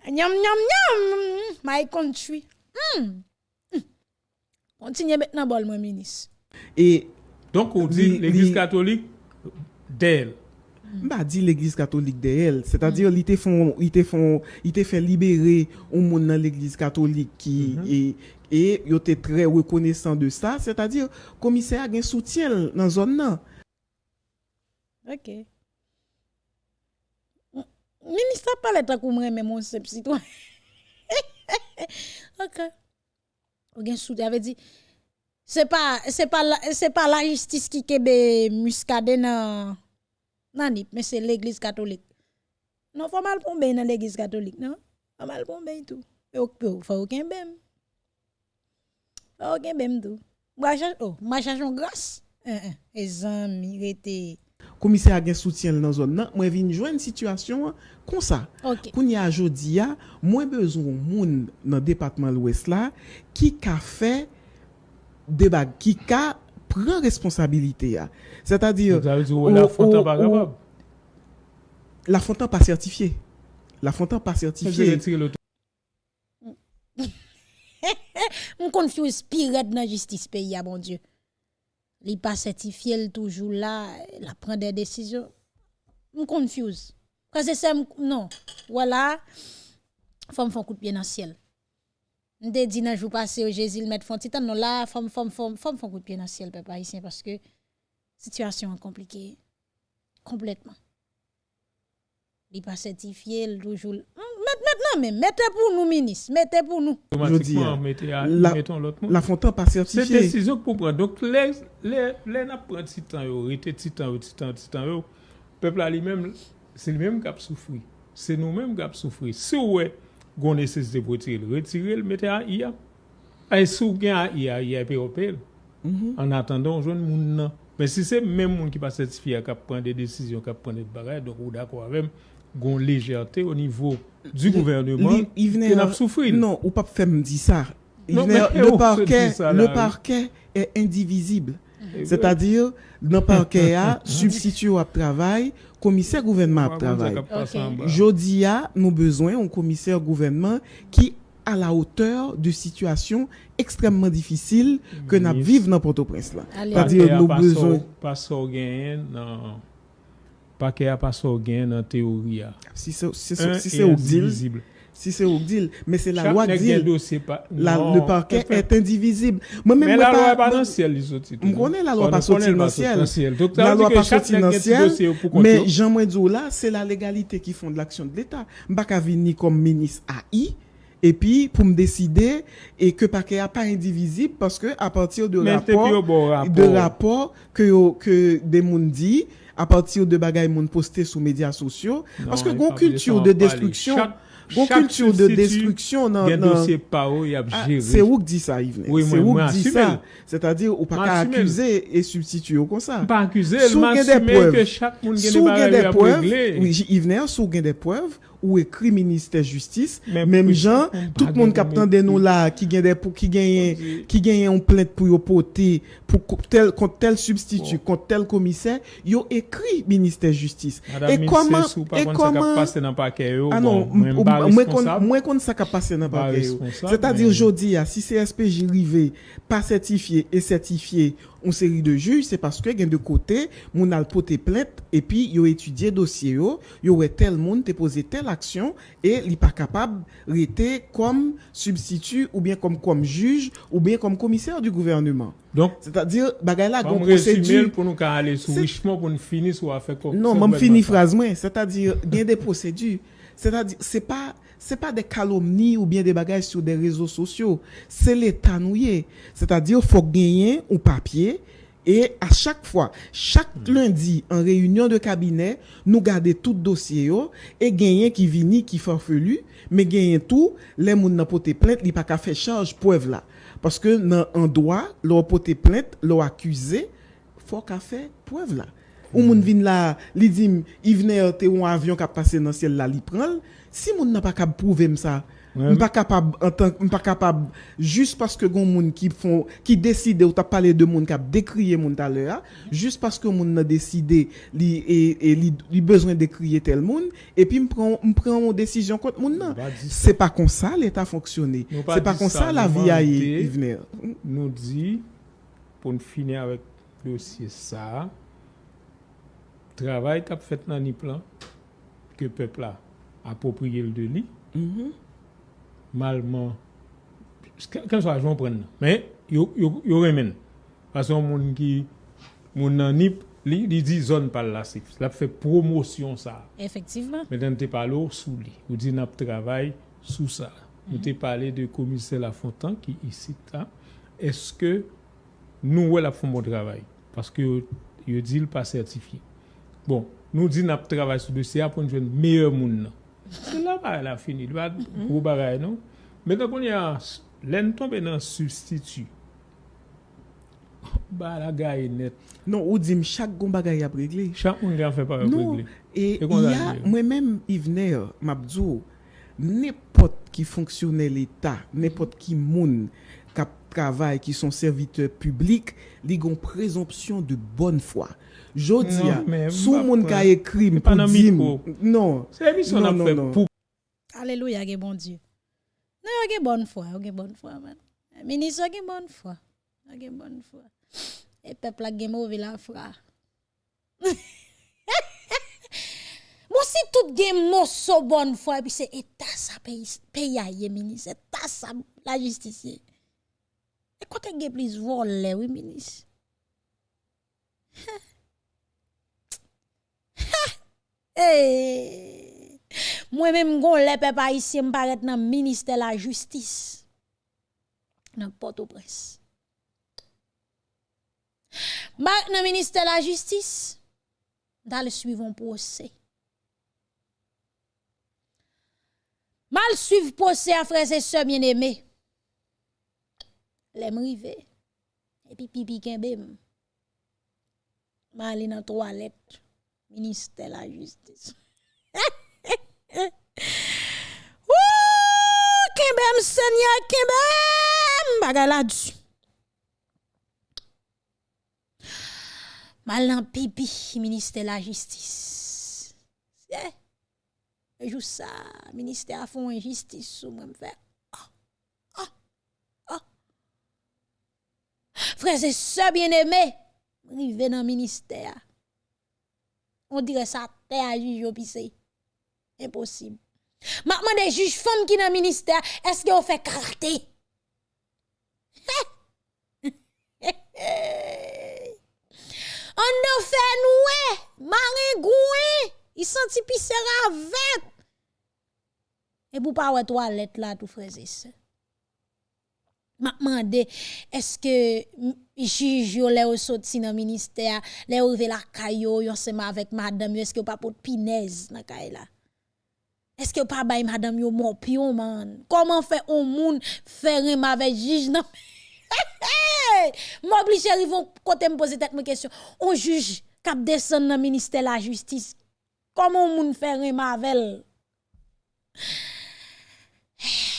S1: nyam, nyam, nyam, my country. Kontinye bet nan bol
S4: mwen
S5: menis. E, donk
S4: ou
S5: di
S4: l'Eglise
S5: Katolik, del,
S4: M'a dit l'église catholique de elle, c'est-à-dire il te font il te font il te fait libérer un monde dans l'église catholique qui et et yo te très reconnaissant de ça, c'est-à-dire commissaire a un soutien dans zone là.
S1: Ok. Ministre pas le temps qu'on me remet mon citoyen. ok. Ou gen soutien avait dit c'est pas c'est pas la, c'est pas la justice qui kebe muscade nan nanip, mais c'est l'église catholique. Non, faut mal pour dans l'église catholique, non? Faut mal pour tout. Mais faut aucun bem. Faut aucun bem tout. Oh, machage en grâce. Les amis, rete.
S4: Commissaire a gen soutien dans zone nan, moi vinn joindre situation comme ça. Okay. Kounya jodi a, moins besoin moun dans département l'ouest là qui ka fait des qui ka prend responsabilité. C'est-à-dire
S5: Ça la fontaine pas capable.
S4: la fontaine pas certifiée. La fontaine pas
S5: Ça
S4: certifiée.
S1: On confuse pire dans la justice pays, ah, bon Dieu. Li pas certifié, il toujours là, la prend des décisions. On confuse. Parce que c'est non. Voilà. Femme font coup de pied dans le ciel. On te dit dans jour passé au Jésus, mettre font titan non là, femme femme femme femme font coup de pied dans le ciel peuple haïtien parce que situation est compliquée complètement. Il pas certifié, il toujours Hum, maintenant même, mettez pour nous ministre, mettez pour nous.
S5: Automatiquement, mettez à-
S4: la-
S5: mettons l'autre.
S4: La fontaine pas
S5: C'est
S4: certifiée.
S5: décision pour prendre. Donc, les, les, les n'a pris titan, yo, rete titan, yo, titan, titan, yo. Peuple a lui-même, c'est lui-même qui a souffert. C'est nous-mêmes qui a souffert. Si ouais, gon nécessité pour retirer, retirer, le mettez à IA. Et si vous avez à IA, IA peut opérer. En attendant, joue moun. Mais si c'est même monde qui pas certifié qui prend des décisions, qui prend des bagages, donc ou d'accord avec gon légèreté au niveau du gouvernement
S4: il venait à-
S5: souffert.
S4: Non, ou pas faire me dire ça. Le
S5: se
S4: parquet, le parquet est indivisible.
S5: Et
S4: C'est-à-dire, le parquet, a, substitut au travail, commissaire gouvernement
S5: ouais,
S4: à travail.
S5: bas.
S4: Jodi a, nous besoin un commissaire gouvernement qui à la hauteur de situations extrêmement difficiles que nous vivons dans Port-au-Prince C'est-à-dire, nous
S5: pas
S4: besoin,
S5: pas gen nan paquet a pas sor gen nan théorie a.
S4: si c'est si
S5: Un
S4: c'est- si
S5: et
S4: c'est au deal,
S5: indivisible.
S4: Si c'est au deal, mais c'est la
S5: Chaque
S4: loi
S5: nèg
S4: dit, le parquet est indivisible. Moi-même,
S5: Mais
S4: moi,
S5: la loi
S4: pas-
S5: est pas
S4: moi-
S5: dans le ciel, les autres.
S4: On connaît la loi pas sortie dans le ciel. La loi pas sortie dans le ciel, mais
S5: yo.
S4: Jean Mouedou là, c'est la légalité qui font de l'action de l'État. M'baka vini comme ministre AI, et puis pour me décider, et que paquet a pas indivisible, parce que à partir de
S5: Mais
S4: rapport,
S5: bon rapport.
S4: de rapport que, que des moun dit, à partir de bagay moun posté sur médias sociaux,
S5: Non,
S4: parce que gon culture de destruction, Gon culture de destruction nan...
S5: Gen dosye pa ou y ap
S4: Ah,
S5: jere.
S4: c'est où que dit ça, Yves?
S5: Oui,
S4: c'est
S5: moi,
S4: où
S5: moi
S4: que dit
S5: assume
S4: ça?
S5: le.
S4: C'est-à-dire, ou
S5: assume le.
S4: accuser et substituer comme ça.
S5: Pa akuse, el ke chak moun gen de regle.
S4: sou gen preuves, ou écrit ministère justice, même gens, tout le monde
S5: pas
S4: qui de nous là, qui gagne des, pour, qui gagne, qui gagne une plainte pour yo porter, pour tel, contre tel substitut, contre tel commissaire, yo écrit ministère justice. Et comment, et comment,
S5: pase nan pake yo,
S4: ah non, moi kon ça passé dans paquet. C'est-à-dire aujourd'hui ah, si CSPJ rivé pas certifié et certifié une série de juges, c'est parce que de côté, moun al porté plainte et puis yo étudié dossier yo, yo ouais tel monde te posé telle action et li pas capable rester comme substitut ou bien comme comme juge ou bien comme commissaire du gouvernement.
S5: Donc,
S4: C'est-à-dire bagay la gon procédure
S5: pour nous ka ale sou
S4: C'est-
S5: richement pour nous finir sou affaire comme
S4: non, même fini
S5: ça.
S4: phrase moi, c'est-à-dire gain des procédures. C'est-à-dire c'est pas c'est pas des calomnies ou bien des bagages sur des réseaux sociaux. C'est l'État nouillé. C'est-à-dire, faut gagner un papier et à chaque fois, chaque mm. lundi, en réunion de cabinet, nous garder tout dossier yo, et gagner qui vini, qui farfelu, mais gagner tout, les moun n'a poté plainte, li pas qu'à faire charge, preuve là. Parce que, dans en droit, leur pote plainte, leur accusé, faut qu'à faire preuve là. Mm. Ou hmm. moun vin là, li dit, il venait, euh, un avion qui a passé dans le ciel là, li prend, Si moun nan pa kab pouvem
S5: sa,
S4: m pa kapab, m pa kapab, jist paske goun moun ki fon, ki deside ou ta pale de moun kap dekriye moun tale a, jist paske moun nan deside li, e, e li, li bezwen dekriye tel moun, epi m pren, m pren moun desisyon kont moun nan. Se pa
S5: kon sa
S4: l'Etat fonksyonne.
S5: Se
S4: pa
S5: kon
S4: sa la vi a yi
S5: vner. Nou di, pou n finye avèk dosye sa, travay kap fèt nan ni plan, ke pepla. apopriye l de li, mm -hmm. malman, ken so ajon pren nan, men yo, yo, yo remen, fason moun ki, moun nan nip, li, li di zon pal la sif, la fe promosyon sa.
S1: Efektivman.
S5: Meten te palo sou li, ou di nap travay sou sa. Mm -hmm. Nou te pale de komise La Fontan ki isi ta, eske nou wè la fon bon travay, paske yo, yo di l pa sertifi. Bon, nou di nap travay sou dosya pou nou jwen meyè moun nan. Se la ba la fini, li ba gro bagay nou. Men kon yon, len tombe nan substitu. Ba la gaye net.
S4: Non, ou di m chak goun bagay
S5: ap regle. Chak
S4: moun
S5: gen
S4: fè
S5: pa
S4: ap
S5: regle.
S4: Non,
S5: e
S4: ya,
S5: mwen
S4: men Yvne, mabdou, nepot ki fonksyonel l'Etat, nepot ki moun, qui sont serviteurs publics, li gon présomption de bonne foi. Jodi
S5: Non,
S4: a,
S5: mais
S4: sou
S5: m'pa
S4: moun
S5: prend.
S4: ka écrit pour non,
S5: C'est l'émission
S4: Non,
S5: a
S4: non,
S5: fait
S4: non.
S5: pour
S1: Alléluia, bon Dieu. Non, ge bonne foi, ge bonne foi, man. Ministre ge bonne foi. Bonne foi. Et peuple a mauvais la foi. Moi si tout gen morceau bonne foi et puis c'est état ça pays pays aïe ministre, état ça la justice. E kote ge plis vole, oui, minis. hey. Mwen men mgon le pe pa isi mparet nan minister la justis. Nan poto pres. Mparet nan minister la justis. Dal suivon posey. Mal suiv posey a freze se mien eme. lèm rive, epi pipi kenbem, ma alè nan toalet, ministè la justice. Wou, kenbem, sènya kenbem, baga la djou. Ma alè nan pipi, ministè la justice. Se, jou sa, ministè a fon injistis sou mwen fèk. Frères et sœurs bien-aimés, rive dans le ministère. On dirait ça, terre à juge au pissé. Impossible. Maintenant, des juges femmes qui dans le ministère, est-ce qu'ils ont fait karaté? On a fait noué, maringoué, il senti pisser avec. Et pour pas ouais toilette là, tout frère et sœur. M'a demandé est-ce que juge lè ou sorti dans ministère lè ou rive la kayo yo ensemble avec madame est-ce que pas pour pinaise dans kay là? Est-ce que pas bay madame yo mon pion man? Comment fait un moun faire avec juge non? M'oblige vont côté me poser tête question. On juge cap descend dans ministère de la justice. Comment moun faire un mavel? Oh!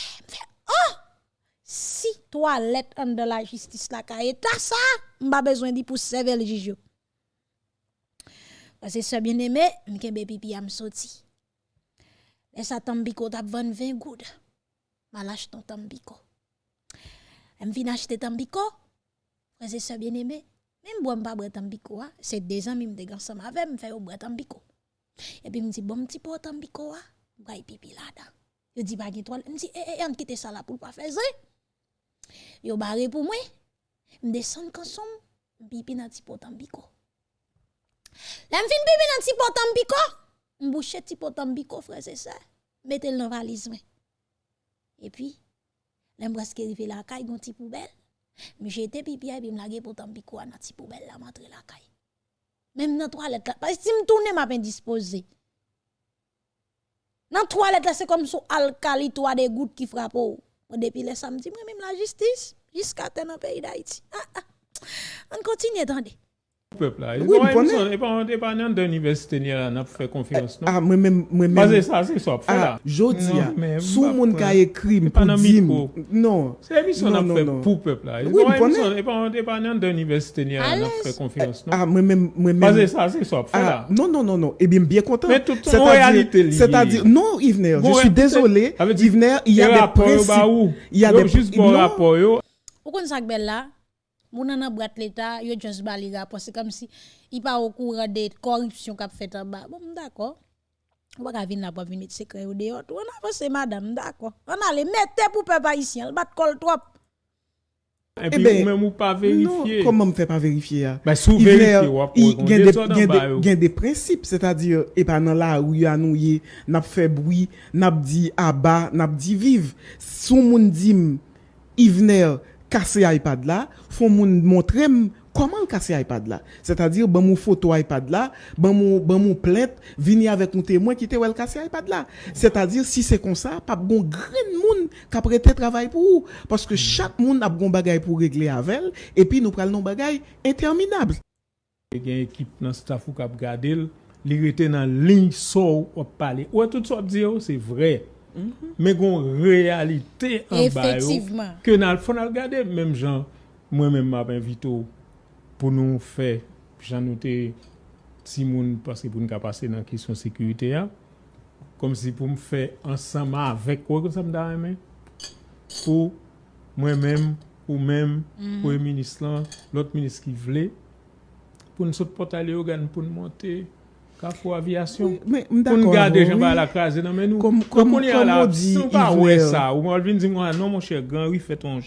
S1: Toilette de la justice la ka ta ça, m'pa besoin di pour servir le juge. Parce que ce bien aimé, m'kembe pipi am sorti. Et ça tambiko tap 20 goud. Ma lâche ton tambiko. Elle vient acheter tambiko. Frère c'est bien aimé. Même bois pas boire tambiko, hein. c'est des amis me ensemble avec me faire boire tambiko. Et puis me bon petit pot tambiko, boire pipi là-dedans. Je dis pas qu'il toile. Me dit eh eh on quitte ça là pour pas faire ça. Yo barre pou mwen, mdesan kanson, mpipi nan ti potan biko. La mfin pipi nan ti potan biko, mbouche ti potan biko freze se, metel nan valiz mwen. E pi, la mbraske rive la kay gon ti poubel, mi jete pipi ay bi mlage potan biko an nan ti poubel la matre la kay. Mem nan toalet la, pasi si mtoune m apen dispose. Nan toalet la se kom sou alkali toa de gout ki frapo ou. Depuis le samedi moi même la justice jusqu'à dans pays d'Haïti ah, ah. on continue attendez
S5: peuple là. Oui, non, et pas et pas dans l'université ni n'a fait confiance non?
S4: Ah moi même moi même.
S5: Parce ça c'est ça fait là.
S4: Jodi sous mon ka écrit pour dire non.
S5: C'est émission n'a fait pour peuple là. Oui, pas et pas dans l'université ni n'a fait confiance non?
S4: Ah moi même moi même.
S5: Parce ça c'est ça fait là.
S4: Non non non non. Et bien bien content.
S5: Mais tout en réalité
S4: C'est-à-dire non Yvener, je suis désolé. Yvener, il y a des principes.
S5: Il y a des juste bon rapport.
S1: Pourquoi ça belle là? Moun nan brat l'État, yo just bali rapport. C'est comme si il pas au courant de corruption qu'a fait en bas. Bon, d'accord. On va venir là pour venir secret au dehors. On a passé madame, d'accord. On a les mettre pour peuple haïtien, bat col trop.
S5: Et puis, eh même ou pas vérifier.
S4: Non, comment me fait pas vérifier? Hein?
S5: Ben, sous vérifier,
S4: il y a des principes, c'est-à-dire, et pas dans là où il y a nous, n'a fait bruit, n'a dit abat, n'a dit vive. Sous mon dit, Ivner, casser iPad là, font montrer comment casser iPad là. C'est-à-dire, ben mon photo iPad là, ben mon, ben mon plainte, venir avec un témoin qui était well casser iPad là. C'est-à-dire, si c'est comme ça, pas bon grand monde qui a prêté travail pour vous. Parce que hmm. chaque monde a bon bagay pour régler avec elle, et puis nous prenons nos bagay interminables.
S5: Il y a une équipe dans staff qui a regardé, il était dans ligne sort, on parler. Ouais, tout ça, c'est vrai. men kon realite an bayo ke nan fon al gade menm jan mwen menm ap invito pou nou fe jan nou te si moun paske pou nou ka pase nan kisyon sekurite ya kom si pou m fe ansama avek wè kon sa m da remen pou mwen menm ou menm mm. pou e minis lan lot minis ki vle pou nou sot potale yo gan pou
S4: nou
S5: monte nous garder gens à la case, non, mais nous,
S4: comme, comme, on comme on dit,
S5: on pas ouais ça. Ou non, cher grand, oui, fait ton.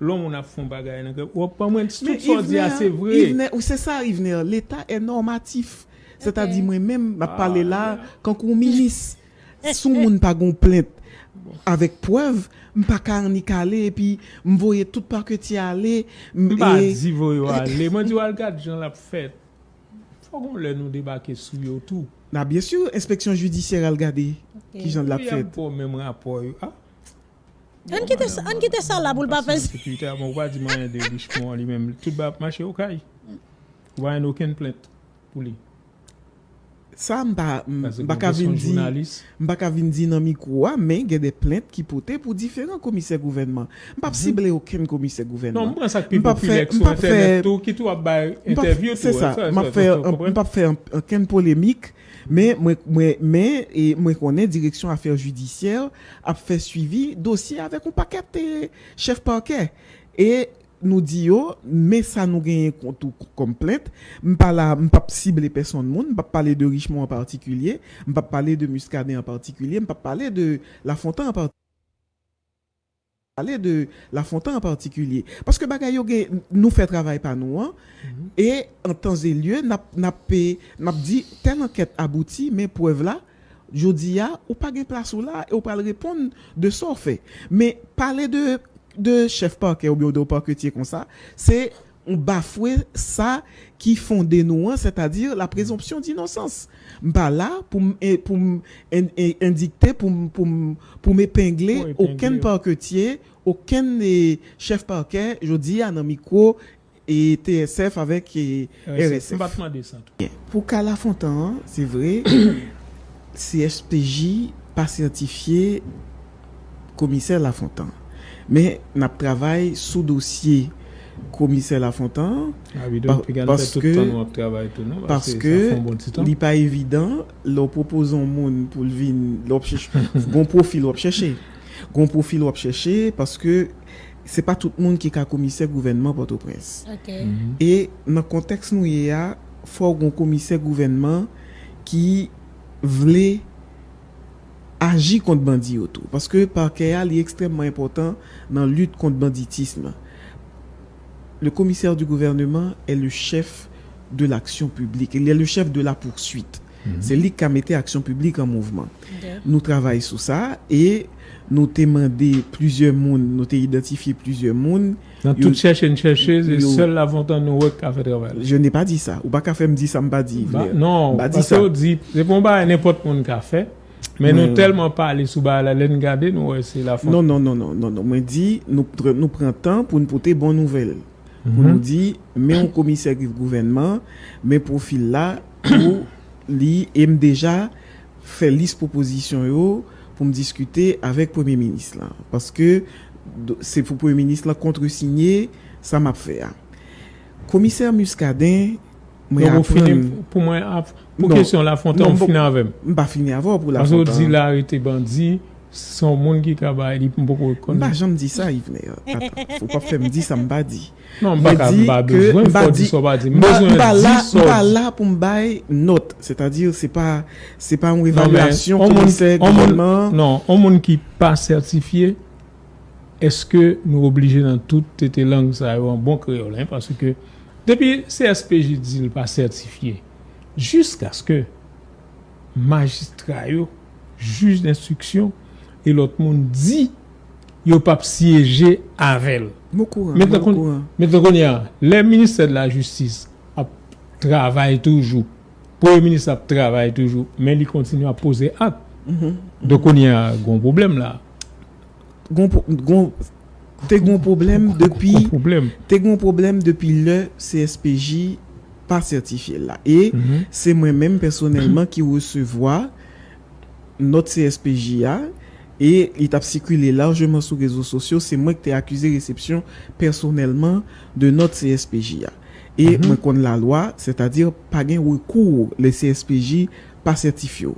S5: L'homme, on a fait un bagage. Ou pas moins, tout ça c'est vrai.
S4: Ou c'est ça, Yvener, l'État est normatif. C'est-à-dire, moi-même, m'a parlé là, quand on ministre, sous mon pas gon plainte, avec preuve, m'pas carni calé, et puis, m'voyais tout par que tu allais.
S5: M'pas dit, voyez aller. Moi, dis, regarde, j'en l'a Fò kon lè nou debake sou yo
S4: tou. Na, bien sûr, inspeksyon judisyèr al gade ki jan de la fèt.
S5: Yon pou mèm rapor yo. Ah,
S1: An ki te sa la pou l pa fè se? Sekurite
S5: a mwen wadi man yon de bich pou an li mèm. Tout ba ap mache yo kaj. Wan yon oken plènt pou
S4: li. Sa mba, mbaka vindi, mbaka vindi nan mi kouwa, men gen de plente ki pote pou diferent komise gouvenman. Mpap mm -hmm. sible oken komise gouvenman.
S5: Non, mwen sak pi populek sou internet tou, ki
S4: tou ap bay interview tou. Se sa, mpap fe oken polemik, men mwen konen direksyon afer judisyer ap fe suivi dosye avek ou paket chef parke. E... nous dit yo, mais ça nous gagne tout comme plainte. Pas là, pas cibler personne monde, pas parler de Richemont en particulier, pas parler de Muscadet en particulier, pas parler de La Fontaine en particulier parler de La Fontaine en particulier. Parce que bagayo nous fait travail par nous, hein? mm -hmm. et en temps et lieu, n'a dit, telle enquête aboutit, mais preuve là, je dis, ou pas de place ou là, et ou pas répondre de ça fait. Mais parler de de chef parquet ou bien de parquetier comme ça, c'est on bafoué ça qui fondait nous, hein, c'est-à-dire la présomption d'innocence. Pas là pour pour indiquer pour pour pour m'épingler aucun parquetier, aucun chef parquet, je dis à micro et TSF avec et RSF. Pour Cala Fontaine, c'est vrai, CSPJ pas certifié commissaire La Men, nap travay sou dosye komise la fontan.
S5: Ah, oui, donc, par, paske,
S4: non, paske bon li pa evidant, lò propozon moun pou l'vin, lò pcheche, gon profil lò pcheche. Gon profil lò pcheche, paske se pa tout moun ki ka komise gouvenman Port-au-Prince.
S1: Okay.
S4: Mm -hmm. E nan konteks nou ye a, fò gon komise gouvenman ki vle agir contre bandit autour parce que parquet est extrêmement important dans la lutte contre banditisme le commissaire du gouvernement est le chef de l'action publique. Il est le chef de la poursuite. Mhm. C'est lui qui a mis l'action publique en mouvement. Nous travaillons sur ça et nous avons demandé plusieurs mondes, nous avons identifié plusieurs mondes.
S5: Dans toute cherche et chercher, c'est seul l'avantage nous qui a fait travail.
S4: Je n'ai pas dit ça. Ou pas qu'à faire me dire ça, me pas dit.
S5: Bah, non, pas dit ça. C'est pour pas n'importe qui a fait. Men nou telman pale sou ba la len gade nou wè se la fon.
S4: Non, non, non, non, non, non. Mwen di nou, nou pren tan pou nou pote bon nouvel. Pou mm -hmm. nou di, men yon komisek yon gouvenman, men profil la, pou li em deja fè lis proposisyon yo pou m diskute avèk premier ministre la. Paske se pou premier ministre la kontre signye, sa m ap fè a. Komiser Muscadin,
S5: Mwen apren... Pou mwen ap... Pou kesyon la fontan, mwen fina avèm.
S4: Mwen pa fini avò pou la
S5: fontan. Aso di la rete bandi, son moun ki trabay li pou mwen
S4: pou konen. Mwen pa jom di sa, Yvne. Fou pa fèm di sa mba di.
S5: Non, mba ka mba bezwen, mba di so mba
S4: di. Mba la pou mbay not. Se ta dir, se pa mwen evaluasyon ki mwen se gouvernement.
S5: Non, an moun ki pa sertifiye, eske nou oblige nan tout tete lang sa yo an bon, bon kreolin, parce ke Depi CSPJ di l pa sertifiye, jisk aske magistra yo, juj d'instruksyon, e lot moun di yo pap siyeje avel. Moukou an, moukou an. Mète kon ya, le minister de la justice ap travay toujou. Premier ministre ap travay toujou, men li kontinu ap pose ak. Mm -hmm. Dok kon ya, goun problem
S4: la. Goun, goun, Te goun problem depi Te goun problem depi le CSPJ pa certifiye la E mm -hmm. se mwen men personelman ki wesevoa Not CSPJ a E it ap sikule largeman sou rezo sosyo Se mwen ki te akuse recepsyon personelman De not CSPJ a E mm -hmm. mwen kon la lwa Se ta dir pa gen wekou le CSPJ pa certifiyo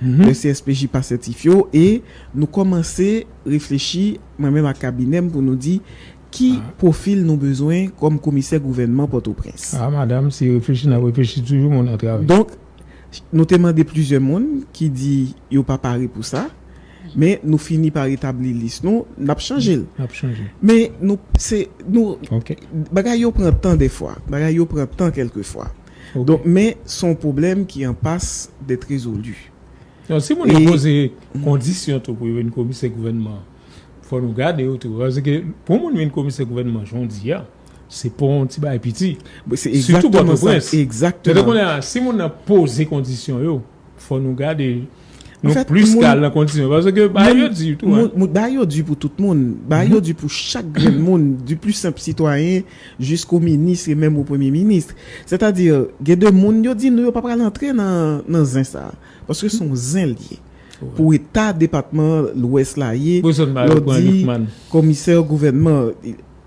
S4: Mm -hmm. Le CSPJ pa certifio E nou komanse reflechi Mwen men ma kabinem pou nou di Ki ah. profil nou bezwen Kom komise gouvenman Port-au-Prince
S5: Ah madame, si reflechi nan reflechi toujou moun an
S4: travè Donk, nou teman de plizye moun Ki di yo pa pare pou sa Men nou fini par etabli lis Nou nap chanjil Men nou, se, nou
S5: okay.
S4: Bagay yo pren tan defwa Bagay yo pren tan kelke fwa okay. Men son problem ki an pas Dete rezolu
S5: Non, si moun yon pose kondisyon tou pou yon komise gouvenman, fò nou gade yo tou. Pou moun yon komise gouvenman, joun di ya, ah, se pon ti ba
S4: epiti. Soutou Port-au-Prince.
S5: Exactement. Si moun yon pose kondisyon yo, fò nou gade yo. Fait, plus qu'à la condition. Parce que, bah, yo dit tout.
S4: Hein. Bah, yo dit pour tout le monde. Bah, yo dit pour chaque grand monde, du plus simple citoyen jusqu'au ministre et même au premier ministre. C'est-à-dire, il y a des monde, yo dit, nous, pas pas l'entrer dans, dans zin ça. Parce que sont zin liés. Pour État, département, l'Ouest là, y dit, commissaire gouvernement,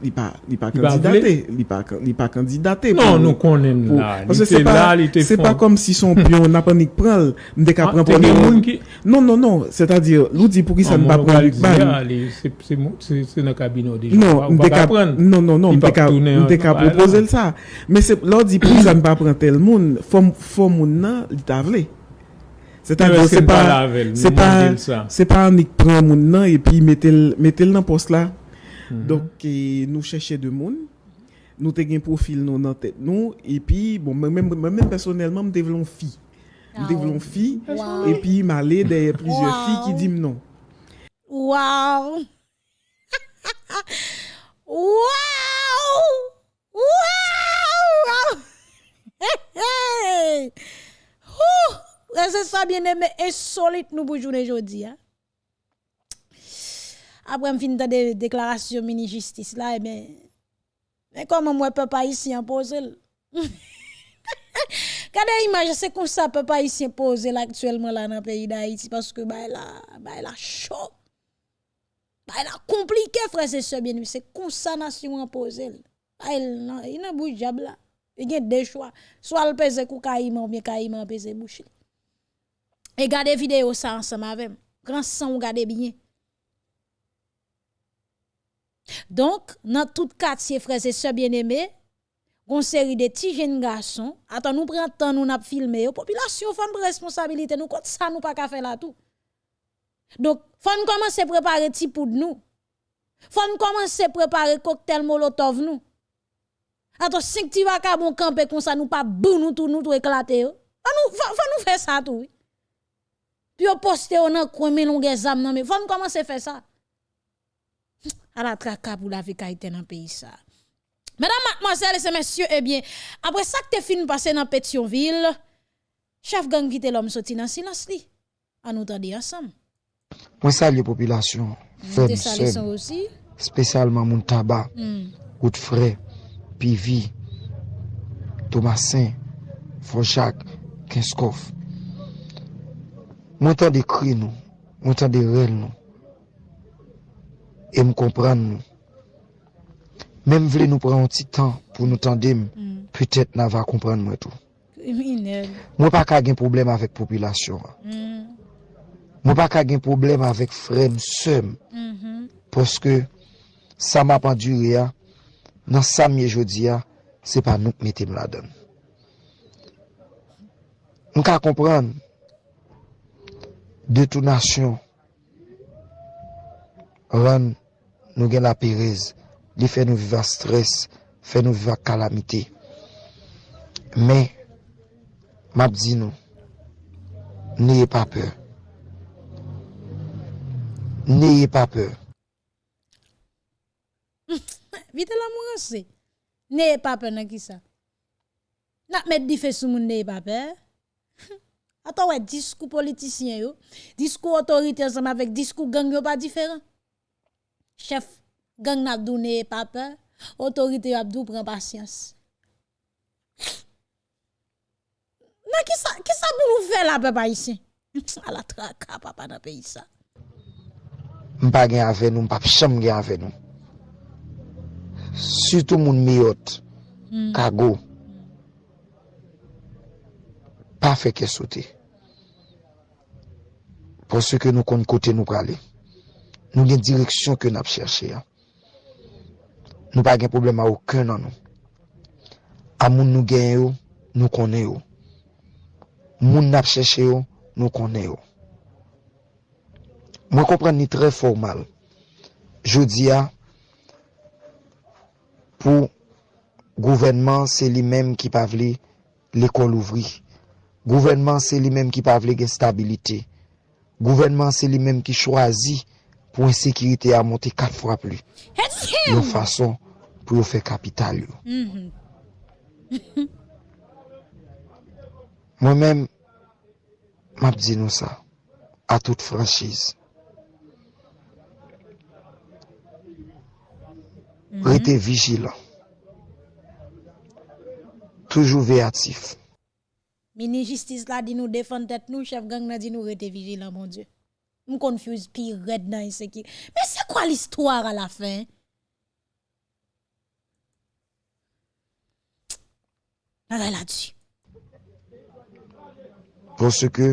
S4: li pa, li pa kandidate, li pa, li pa kandidate.
S5: Non, nou konen la,
S4: li te la, li te fon. Se pa kom si son pion napanik pral, mde ka pran pran moun. Non, non, non, se ta dir, loudi pou ki sa mba pran
S5: lik ban. Se nan kabino di
S4: jan, mba ka pran. Non, non, non, mde ka propose l sa. Men se loudi pou ki sa mba pran tel moun, fom moun nan li ta vle. Se ta dir, se pa, se pa, se pa anik pran moun nan, e pi metel nan pos la. Mhm. Donc, eh, nous cherchons de monde. Nous avons un profil dans notre tête. Nous, et puis, bon, moi-même personnellement, je développe une fille. Je ah développe une fille. Et puis, je m'allais derrière plusieurs filles qui disent non.
S1: Waouh! Waouh! Waouh! Hey! Ouh! bien aimé, insolite nous pour journée aujourd'hui. Hein? Après, je finis de déclaration mini-justice là, mais, eh mais comment moi, papa ici imposer? Regardez l'image, c'est comme ça, papa ici imposer actuellement là dans le pays d'Haïti parce que bah là, bah là chaud. Bah là compliqué, frère, c'est ça bien, c'est comme ça nation imposer. Bah il il n'a bouge là. Il y a deux choix. Soit le pèse kou kaïman ou bien kaïman pèse bouche. Et gardez vidéo ça ensemble avec. Grand sang, regardez bien. Donc, dans tout quartier, frères et sœurs bien-aimés, une série de petits jeunes garçons, attends, nous prenons temps, nous avons filmé, la population une responsabilité, nous, quand ça, nous pas qu'à faire là tout. Donc, faut nous commencer à préparer petit de nous. Faut nous commencer à préparer cocktail molotov nous. Attends, si tu vas à bon camper comme ça, nous pas bon nous tout, nous tout éclater. Faut nous, faut, nous faire ça tout. Puis on poste on a coin mais longue exam non mais faut nous commencer à faire ça à la traka pour la vie dans le pays ça. Mesdames, mademoiselles et messieurs, eh bien, après ça que tu fini passer dans Pétionville, chef gang vite l'homme sorti dans silence li. À nous tendre ensemble.
S6: Moi salue la population,
S1: femme aussi.
S6: Spécialement mon tabac, mm. Gout frais, Pivi, Thomasin, Fonchac, Kinskov. Moi de cri nous, moi de rêve nous. e m kompran nou. Mem vle nou pran an ti tan pou nou tandem, mm. pwetet nan va kompran mwen tou. Mwen pa ka gen problem avèk popilasyon. Mm. Mwen pa ka gen problem avèk frem sem, mm -hmm. poske sa ma pandure ya, nan sa miye jodi ya, se pa nou metem la den. Mwen ka kompran, detonasyon, ran nous avons la pérèse, il fait nous vivre stress, fait nous vivre calamité. Mais, m'a dit nous, n'ayez pas peur. N'ayez pas peur.
S1: Vite l'amour c'est. N'ayez pas peur dans qui ça. N'a mettre di fait n'ayez pas peur. Attends ouais discours politicien yo, discours autorité ensemble avec discours gang yo pas différent chef gang n'a n'ayez pas peur, autorité abdou prend patience. Mais qui ça, qui ça pour nous faire là, papa ici? À la traka, papa, dans le pays ça.
S6: M'pa gen avec nous, m'pa cham gen avec nous. Surtout moun miyot, mm. kago. Pas fait que sauter. Parce que nous comptons côté nous aller. nou gen direksyon ke nap chershe ya. Nou pa gen problem a ouken nan nou. A moun nou gen yo, nou konen yo. Moun nap chershe yo, nou konen yo. Mwen kompren ni tre formal. Jodi ya, pou gouvenman se li menm ki pa vle l'ekol ouvri. Gouvenman se li menm ki pa vle gen stabilite. Gouvenman se li menm ki chwazi pou ensekirite a monte kat fwa pli. Yon fason pou yon fe kapital yo. Mm -hmm. Mwen men, map di nou sa, a tout franchise. Mm -hmm. Rete vigilant. Toujou veyatif.
S1: Mini justice la di nou defan tet nou, chef gang la di nou rete vigilant, mon dieu. m konfuse pi red nan insekir. Men se kwa l'histoire a la fin? Nan
S6: la la di. Ponske,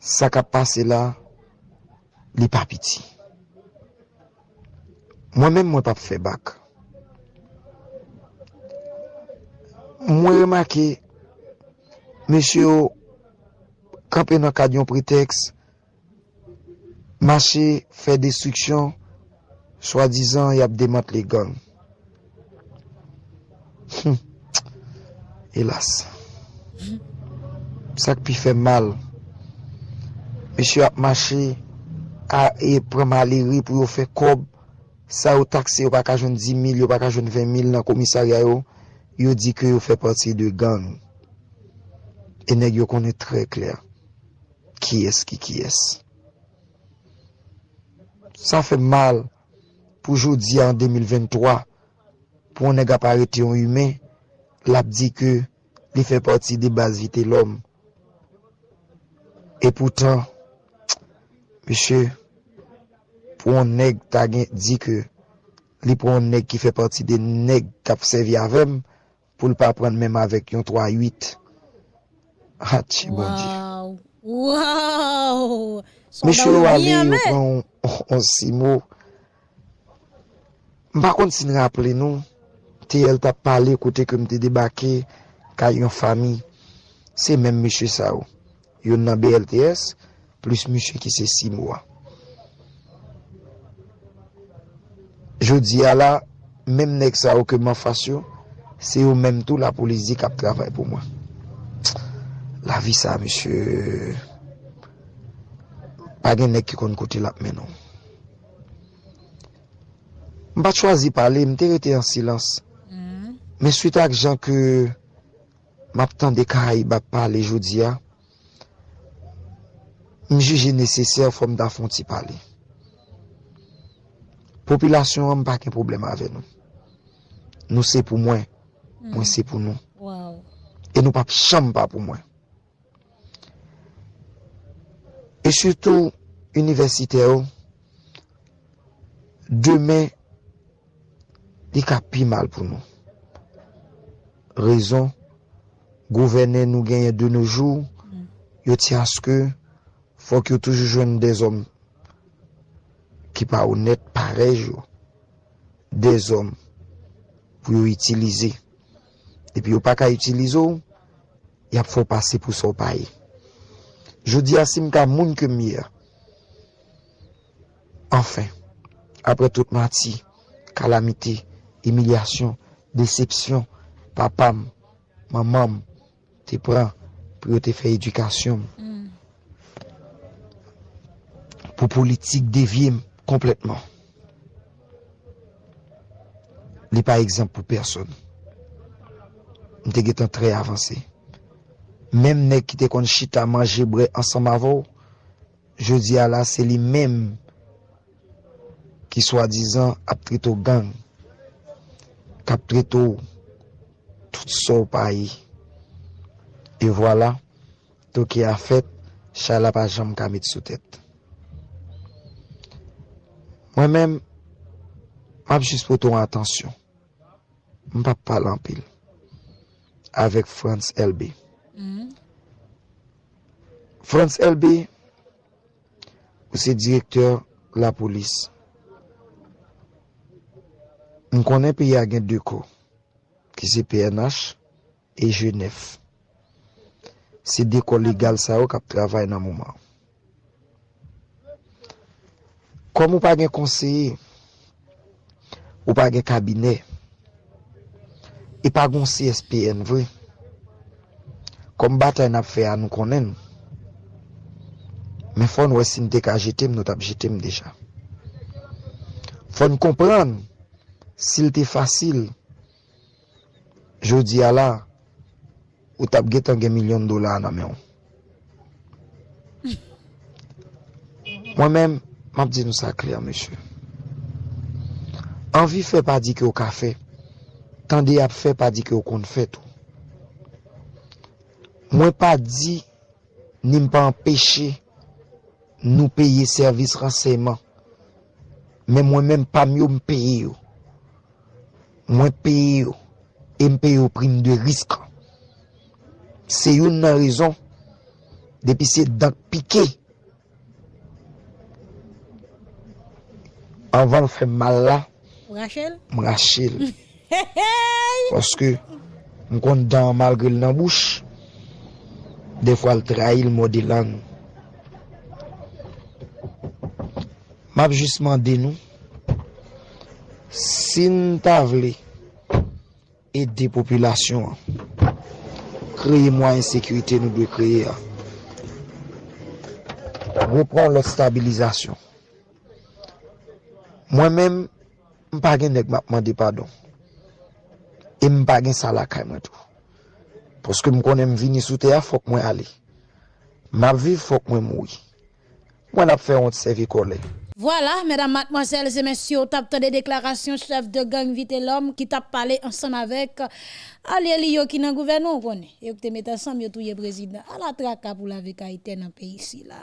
S6: sa ka pase la, li pa piti. Mwen men mwen pa fe bak. Mwen remake, mesyo, kapen akadyon preteks, Mache, fè destriksyon, swa dizan y ap demat le gang. Elas. Sak pi fè mal. Mèche ap mache, a e premaleri pou yo fè kob, sa yo takse yo pa kajon 10.000, yo pa kajon 20.000 nan komisarya yo, yo di ke yo fè pati de gang. E neg yo konè trè kler. Ki es ki ki es. sa fe mal pou jodi an 2023 pou an neg ap arete yon yume, lap di ke li fe pati de baz vite l'om. E poutan, meche, pou an neg ta gen di ke li pou an neg ki fe pati de neg kap sevi avem pou l pa pran menm avèk yon 3-8. Hatchi, ah, wow. bon di.
S1: Waw!
S6: Meche lo ale yon pran... Oh, oh, on si mou. Mpa kont si nra aple nou, te el tap pale kote kem te debake ka yon fami. Se men mèche sa ou. Yon nan BLTS, plus mèche ki se si mou. Jodi ala, la, nek sa ou keman fasyon, se ou menm tou la polizi kap travay pou mwen. La vi sa, mèche... pa gen nek ki kon kote lap menon. Mpa chwazi pale, mte rete an silans. Mm. Men suite ak jan ke map tan de Karaibab pale jodi ya, ah, mjije neseser fom da fon ti pale. Popilasyon an pa ken problem ave nou. Nou se pou mwen, mwen mm. se pou nou. Wow. E nou pap chanm pa pou mwen. E choutou, universite yo, demen, li ka pi mal pou nou. Rezon, gouverne nou genye de nou jou, yo ti aske, fok yo toujou jwen de zom ki pa ou net parej yo. De zom pou yo itilize. E pi yo pa ka itilize yo, yap fò pase pou so paye. Jodi asim ka moun ke miye. Enfin, apre tout mati, kalamite, emilyasyon, decepsyon, papam, mamam, te pran pou yo te fe edukasyon. Mm. Po politik devyem kompletman. Li pa ekzamp pou person. Mte getan tre avanse. Mem ne ki te kon chita manje bre ansan mavo, je di ala se li mem ki swa dizan ap trito gang, kap trito tout so payi. E wala, voilà, to ki a fet, chala pa jam kamit sou tet. Mwen men, map jis poton atensyon, mpap palan pil, avek Frans Elbe. Mm. France LB, ou se direktor la polis. M konen pe ya gen deko, ki se PNH e Genève. Se deko legal sa ou kap travay nan mouman. Kom ou pa gen konseye, ou pa gen kabine, e pa gon CSPN vwe, Kom batay nap fe a nou konen. Men fon wè sin dek a jetem nou tap jetem deja. Fon kompran, sil te fasil, jodi a la, ou tap getan gen milyon dola nan men. Mwen men, map di nou sa kler, mèche. Anvi fe pa di ki ou ka fe, tan di ap fe pa di ki ou kon fe tou. Mwen pa di, ni mpa empèche nou peye servis ranseyman. Men mwen men pa myo mpeye yo. Mwen peye yo, e mpeye yo prim de risk. Se yon nan rezon, depi se dak pike, anvan fè mal la, Mrachel, mrachel, paske m kon dan malgril nan bouch, de fwa l trahi modi modelan. Map jisman de nou, sin ta vle, e de populasyon, kreye mwa insekwite nou dwe kreye a. Repran lot stabilizasyon. Mwen men, mpa gen nek mapman de padon. E mpa gen salakay mwen tou. Poske m konen m vini sou te a, fok mwen ale. Map viv fok mwen moui. Mwen ap fè ont sevi kole.
S1: Voilà, mesdames, mademoiselles et messieurs, tape des déclarations chef de gang Vite l'homme qui t'a parlé ensemble avec Ali Yo qui dans gouvernement connaît. Qui te met ensemble yo touye président. À la traka pour la vie dans le pays ici là.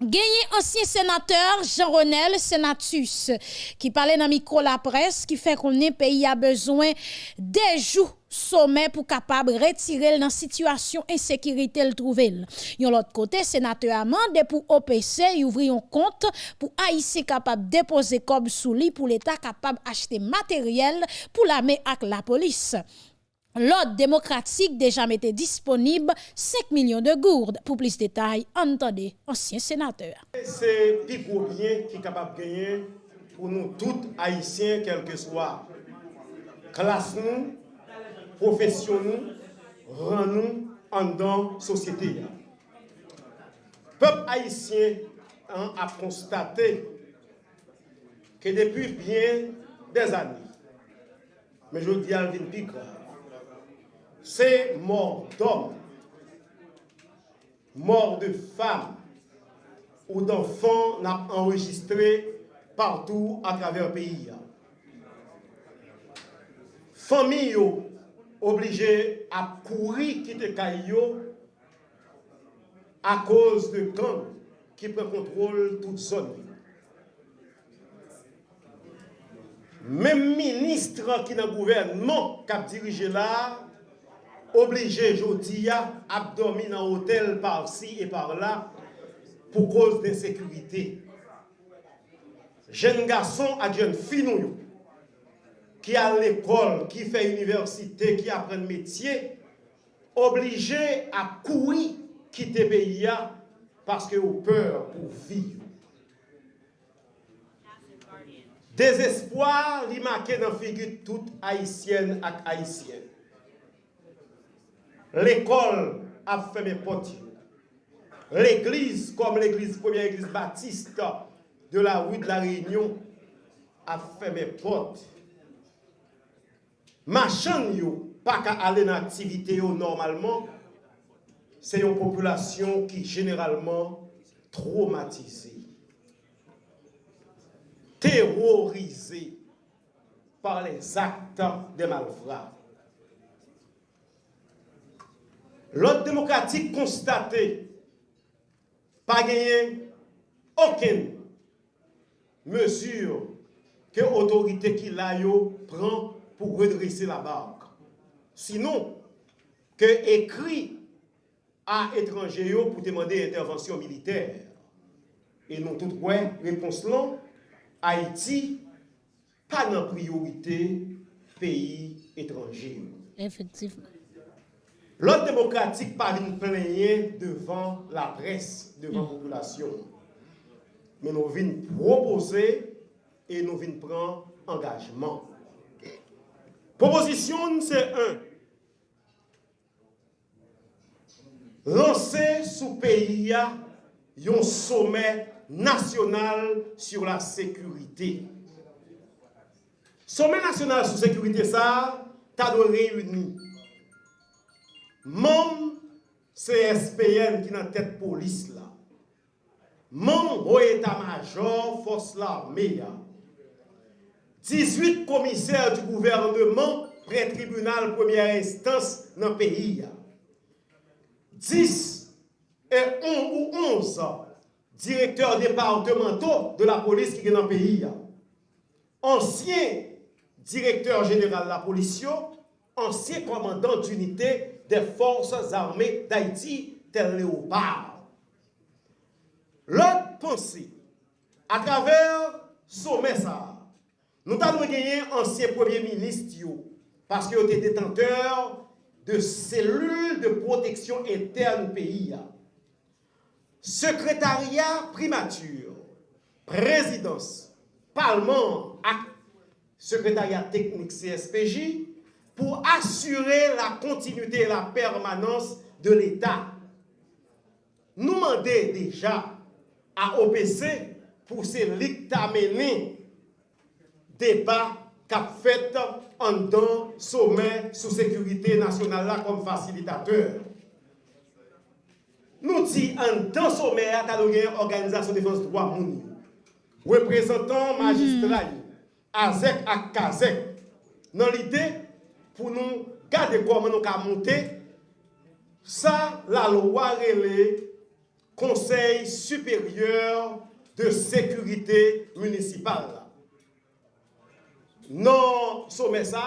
S1: Gagné ancien sénateur Jean-Renel Senatus qui parlait dans micro la presse qui fait qu'on est pays a besoin des jours sommet pour capable retirer dans situation insécurité le trouver. Yon l'autre côté sénateur amende pour OPC ouvrir un compte pour Haïtien capable déposer comme sous lit pour l'état capable acheter matériel pour l'armée avec la police. L'ordre démocratique déjà mettait disponible 5 millions de gourdes. Pour plus de détails, entendez ancien sénateur.
S7: C'est plus bien qui est capable de gagner pour nous tous haïtiens, quel que soit classe nous, profession nous, rang nous en dans société. Peuple haïtien hein, a constaté que depuis bien des années, mais je dis à Alvin c'est mort d'hommes, mort de femmes ou d'enfants n'a enregistré partout à travers le pays. Famille obligés à courir quitter Caillot à cause de gangs qui prend contrôle toute zone. Même ministre qui dans le gouvernement qui a dirigé là, obligé aujourd'hui à dormir dans hôtel par-ci et par-là pour cause d'insécurité. Jeunes garçons à jeunes filles qui à l'école, qui fait université, qui apprennent métier, obligés à courir quitter le pays parce que ont peur pour vivre. Désespoir, il marqué dans la figure toute haïtienne et haïtienne. L'école a fermé portes. L'église, comme l'église, première église baptiste de la rue de la Réunion, a fermé portes. machan yo pa ka ale nan aktivite yo normalman, se yon populasyon ki generalman traumatize, terrorize par les aktan de malvra. L'autre démocratique constaté, pas gagné aucune mesure que l'autorité qui l'a prend pour redresser la barque. Sinon, que écrit à étranger pour demander intervention militaire? Et non tout ouais, réponse là, Haïti, pas dans priorité pays étranger.
S1: Effectivement.
S7: L'ordre démocratique pas une plaigner devant la presse, devant la population. Mais nous venons proposer et nous venons prendre engagement. Proposition, c'est un. Lancer sous pays un sommet national sur la sécurité. Sommet national sur la sécurité, ça, t'as de réunir. Membres CSPN qui dans tête police là. Membres au état-major, force l'armée 18 commissaires du gouvernement près tribunal première instance dans le pays. 10 et 11 ou 11 directeurs départementaux de la police qui est dans le pays. Ancien directeur général de la police, ancien commandant d'unité des forces armées d'Haïti, tel Léopard. L'autre pensée, à travers sommet ça, nous avons gagné ancien premier ministre, parce qu'il était détenteur de cellules de protection interne pays. Secrétariat primature, présidence, parlement, secrétariat technique CSPJ, pour assurer la continuité et la permanence de l'État. Nous demandons déjà à OPC pour ces amener débat qu'a fait en dans sommet sous sécurité nationale là comme facilitateur. Nous dit en dans sommet à organisation défense droit moun. Représentant magistrat hmm. AZEC à KAZEC dans l'idée pour nous garder comment nous avons monté ça la loi relais Conseil supérieur de sécurité municipale. nan somè sa,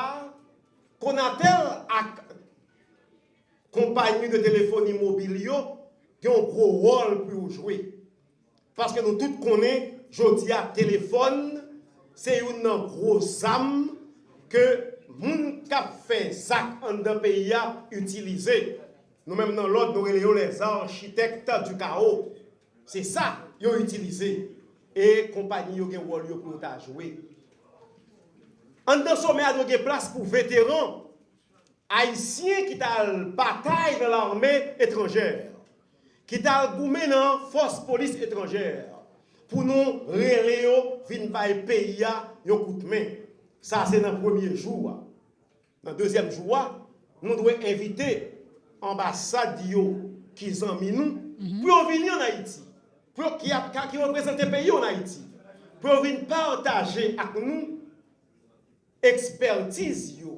S7: konatel ak kompanyi de telefoni mobil yo, ki yon gro rol pou yo jwe. Paske nou tout konen, jodi a telefon, se yon nan gro zam, ke moun kap fe zak an de peyi a utilize. Nou menm nan lot nou releyo les architekta du kao. Se sa yon utilize. E kompanyi yo gen wol yo pou ta jwe. An dan somè a nou gen plas pou veteran Haitien ki tal batay nan l'armè etranjèr, ki tal goumen nan fos polis etranjèr, pou nou rele yo vin bay peya yo koutmen. Sa se nan premier joua. Nan deuxième joua, nou dwe invite ambasade yo ki zanmi nou, pou yo vini an Haiti, pou yo ki represente peyi an Haiti, pou yo vin partaje ak ekspertiz yo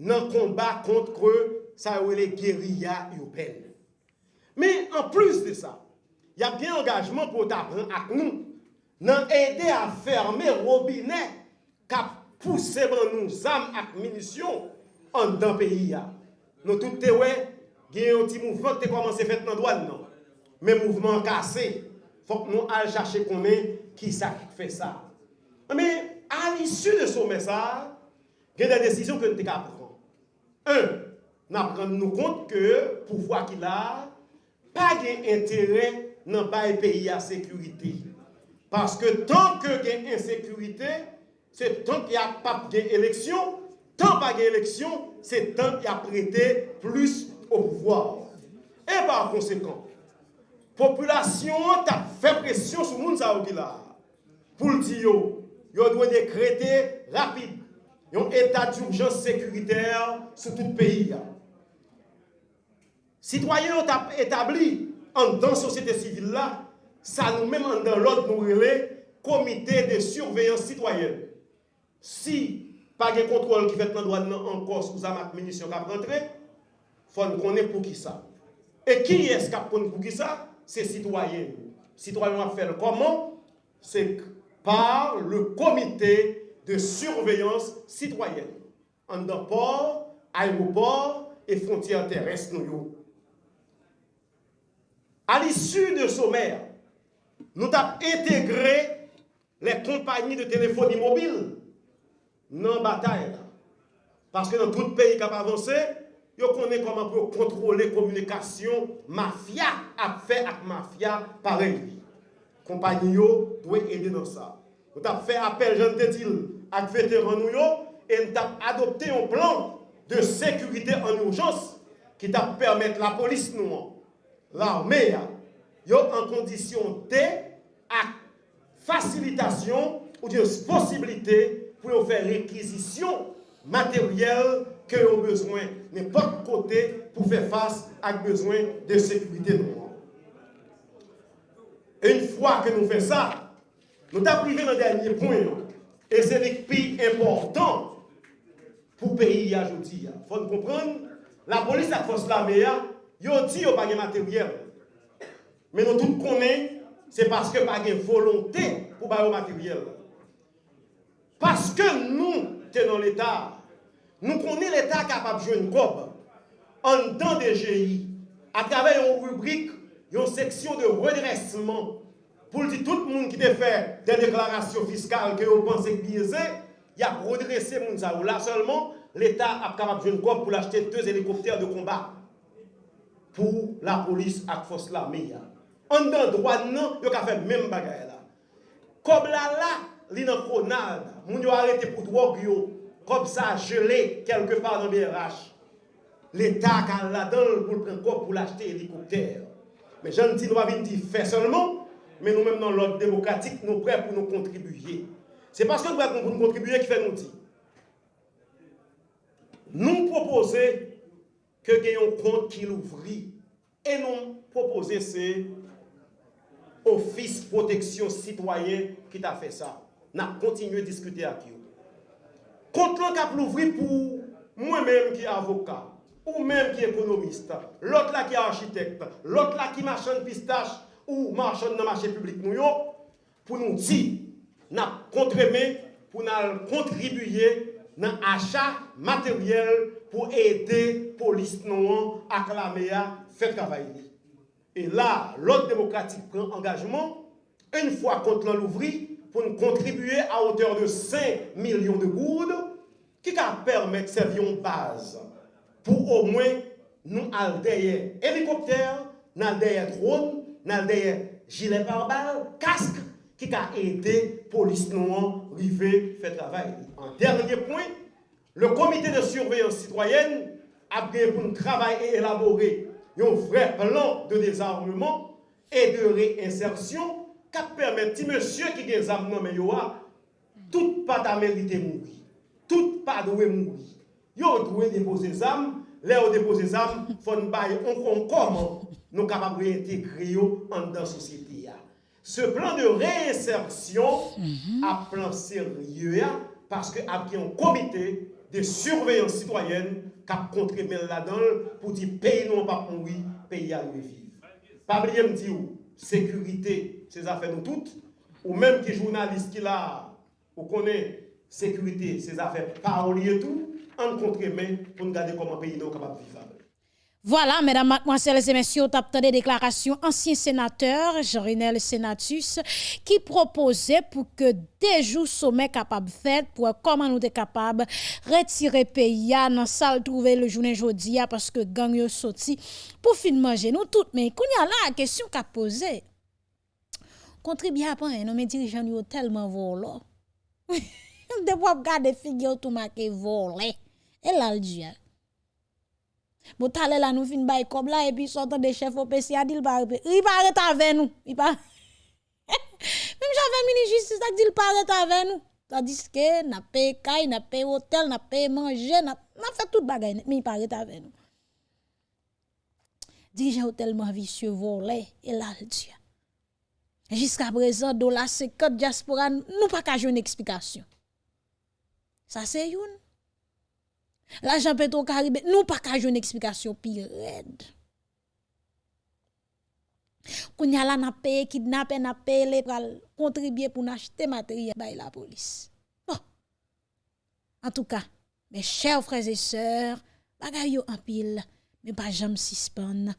S7: nan kombat kontre sa yo le geriya yo pen. Men, an plus de sa, y ap gen engajman pou ta pran ak nou, nan ede a ferme robine kap pousse ban nou zam ak minisyon an dan peyi ya. Nou tout te we, gen yon ti mouvment te komanse fet nan doan nan. Men mouvment kase, fok nou al chache konen ki sa ki fe sa. Men, issu de sommet ça, il y a des décisions que nous devons prendre. Un, nous prenons compte que le pouvoir qu'il a, pas d'intérêt dans le pays à sécurité. Parce que tant que y a insécurité, c'est tant qu'il n'y a pas d'élection, tant pas d'élection, c'est tant qu'il y a prêté plus au pouvoir. Et par conséquent, population a fait pression sur le monde pour le dire yo dwe dekrete rapide yon etat d'urjans sekuriter sou tout peyi ya. Citoyen yo tap etabli an dan sosyete sivil la, sa nou menm an dan lot nou rele komite de surveyans citoyen. Si pa gen kontrol ki fet nan doan nan an kos ou zamak menisyon kap rentre, fon konen pou ki sa. E ki es kap konen pou ki sa? Se citoyen. Citoyen wap fel koman? Se par le komite de surveillance citoyenne port, aéroport et frontière terrestre nou yo. A l'issue de sommer, nou tap integre les compagnies de téléphone immobile nan bataille. Parce que nan tout pays kap avancé, yo konen koman pou kontrole komunikasyon mafia ap fè ak mafia parel. compagnie doit aider dans ça. Nous avons fait appel, je te dis, à vétérans et nous e avons adopté un plan de sécurité en urgence qui t'a permettre la police, nous, l'armée, en condition de facilitation ou de possibilité pour faire réquisition matérielle que ont besoin n'importe côté pour faire face à besoin de sécurité. Nous. Et une fois que nous faisons ça, nous avons privé le dernier point. Et c'est le plus important pour le pays aujourd'hui. Il faut comprendre, la police et la force de l'armée, ils ont dit qu'ils n'ont pas de matériel. Mais nous tous connaissons, c'est parce qu'ils n'ont pas de volonté pour le matériel. Parce que nous, tenons l'État, nous connaissons l'État capable de jouer une COP en dans des GI, à travers une rubrique une section de redressement pour dire tout le monde qui te fait des déclarations fiscales que vous pensez biaisées, il a redressé Mounsaou. Là seulement, l'État a capable de quoi pour acheter deux hélicoptères de combat pour la police et la force l'armée. En dedans droit, non, il a fait même bagaille là. Comme là, là, l'inconade, moun yo arrêté pour drogue yo, comme ça gelé quelque part dans BRH. L'État a là-dedans pour prendre quoi pour l'acheter hélicoptère. Mais je ne dis pas venir faire seulement, mais nous-mêmes dans l'ordre démocratique, nous prêts pour nous contribuer. C'est parce que nous prêts pour nous contribuer qui fait nous dire. Nous proposons que gagnons compte qui l'ouvre et nous proposons c'est office protection citoyen qui t'a fait ça. Nous continuons à discuter avec eux. Contre l'ouvrir pour moi-même qui est avocat, ou même qui est économiste, l'autre là qui est architecte, l'autre là qui marchand de pistache ou marchand dans le marché public, nous, pour nous dire, nous contribué pour nous contribuer dans l'achat matériel pour aider la police non acclamée à faire travailler. Et là, l'autre démocratique prend engagement, une fois contre l'ouvri, pour nous contribuer à hauteur de 5 millions de goudes, qui va permettre de servir en base baz pou ou mwen nou aldeye helikopter, nan aldeye drone, nan aldeye gilet barbal, kask, ki ka ede polis nou an rive fè travay. En dernye point, le komite de surveyon citoyen apre pou nou travay e elabore yon vre plan de dezarmement e de ti monsye ki dezarmement me yo a tout pa ta merite moui. tout pa dwe moui. yo doit déposer des armes. Là, on dépose des armes, il faut nous on comment nous capables réintégrer dans la société. Ce plan de réinsertion mhm. a plan sérieux parce qu'il y a un comité de surveillance citoyenne qui a contribué là-dedans pour dire pays non pas oui, pays à nous e vivre. Pas oublier me dire sécurité, c'est affaires nous toutes, ou même qui journaliste qui là, ou connaît sécurité, c'est affaires parolier tout. En contre-main pour nous garder comme un pays non capable de vivre.
S1: Voilà, mesdames, mademoiselles et messieurs, tu des déclarations ancien sénateur Jean-Renel Senatus qui proposait pour que des jours sommet capable faire pour comment nous sommes capables retirer pays dans salle trouver le journée jeudi parce que gang yo sorti pour fin manger nous toutes. Mais qu'on y a là la question qu'a posé contribuer à pas nos dirigeants tellement volant De pou ap gade figyo tou ma ke vole. E lal diya. Bo tale la nou fin bay kob la. E pi sotan de chef opesi adil pare. I pare ta ven nou. Mem jave mini justice ak dil pare ta ven nou. Ta diske na pe kay, na pe hotel, na pe manje. Na fe tout bagay. Mi pare ta ven nou. Dirije hotel ma visye vole. E lal diya. Jiska prezant do la se kote diaspora nou pa kajon eksplikasyon. Sa se youn. La jan peto karibè, nou pa kaj yon eksplikasyon pi red. Koun yala na pe, kidnapè na pe, le pral kontribye pou n'achete materye bay la polis. Bon. En tout ka, me chèv frèze sèr, bagay yo anpil, me pa jam sispan.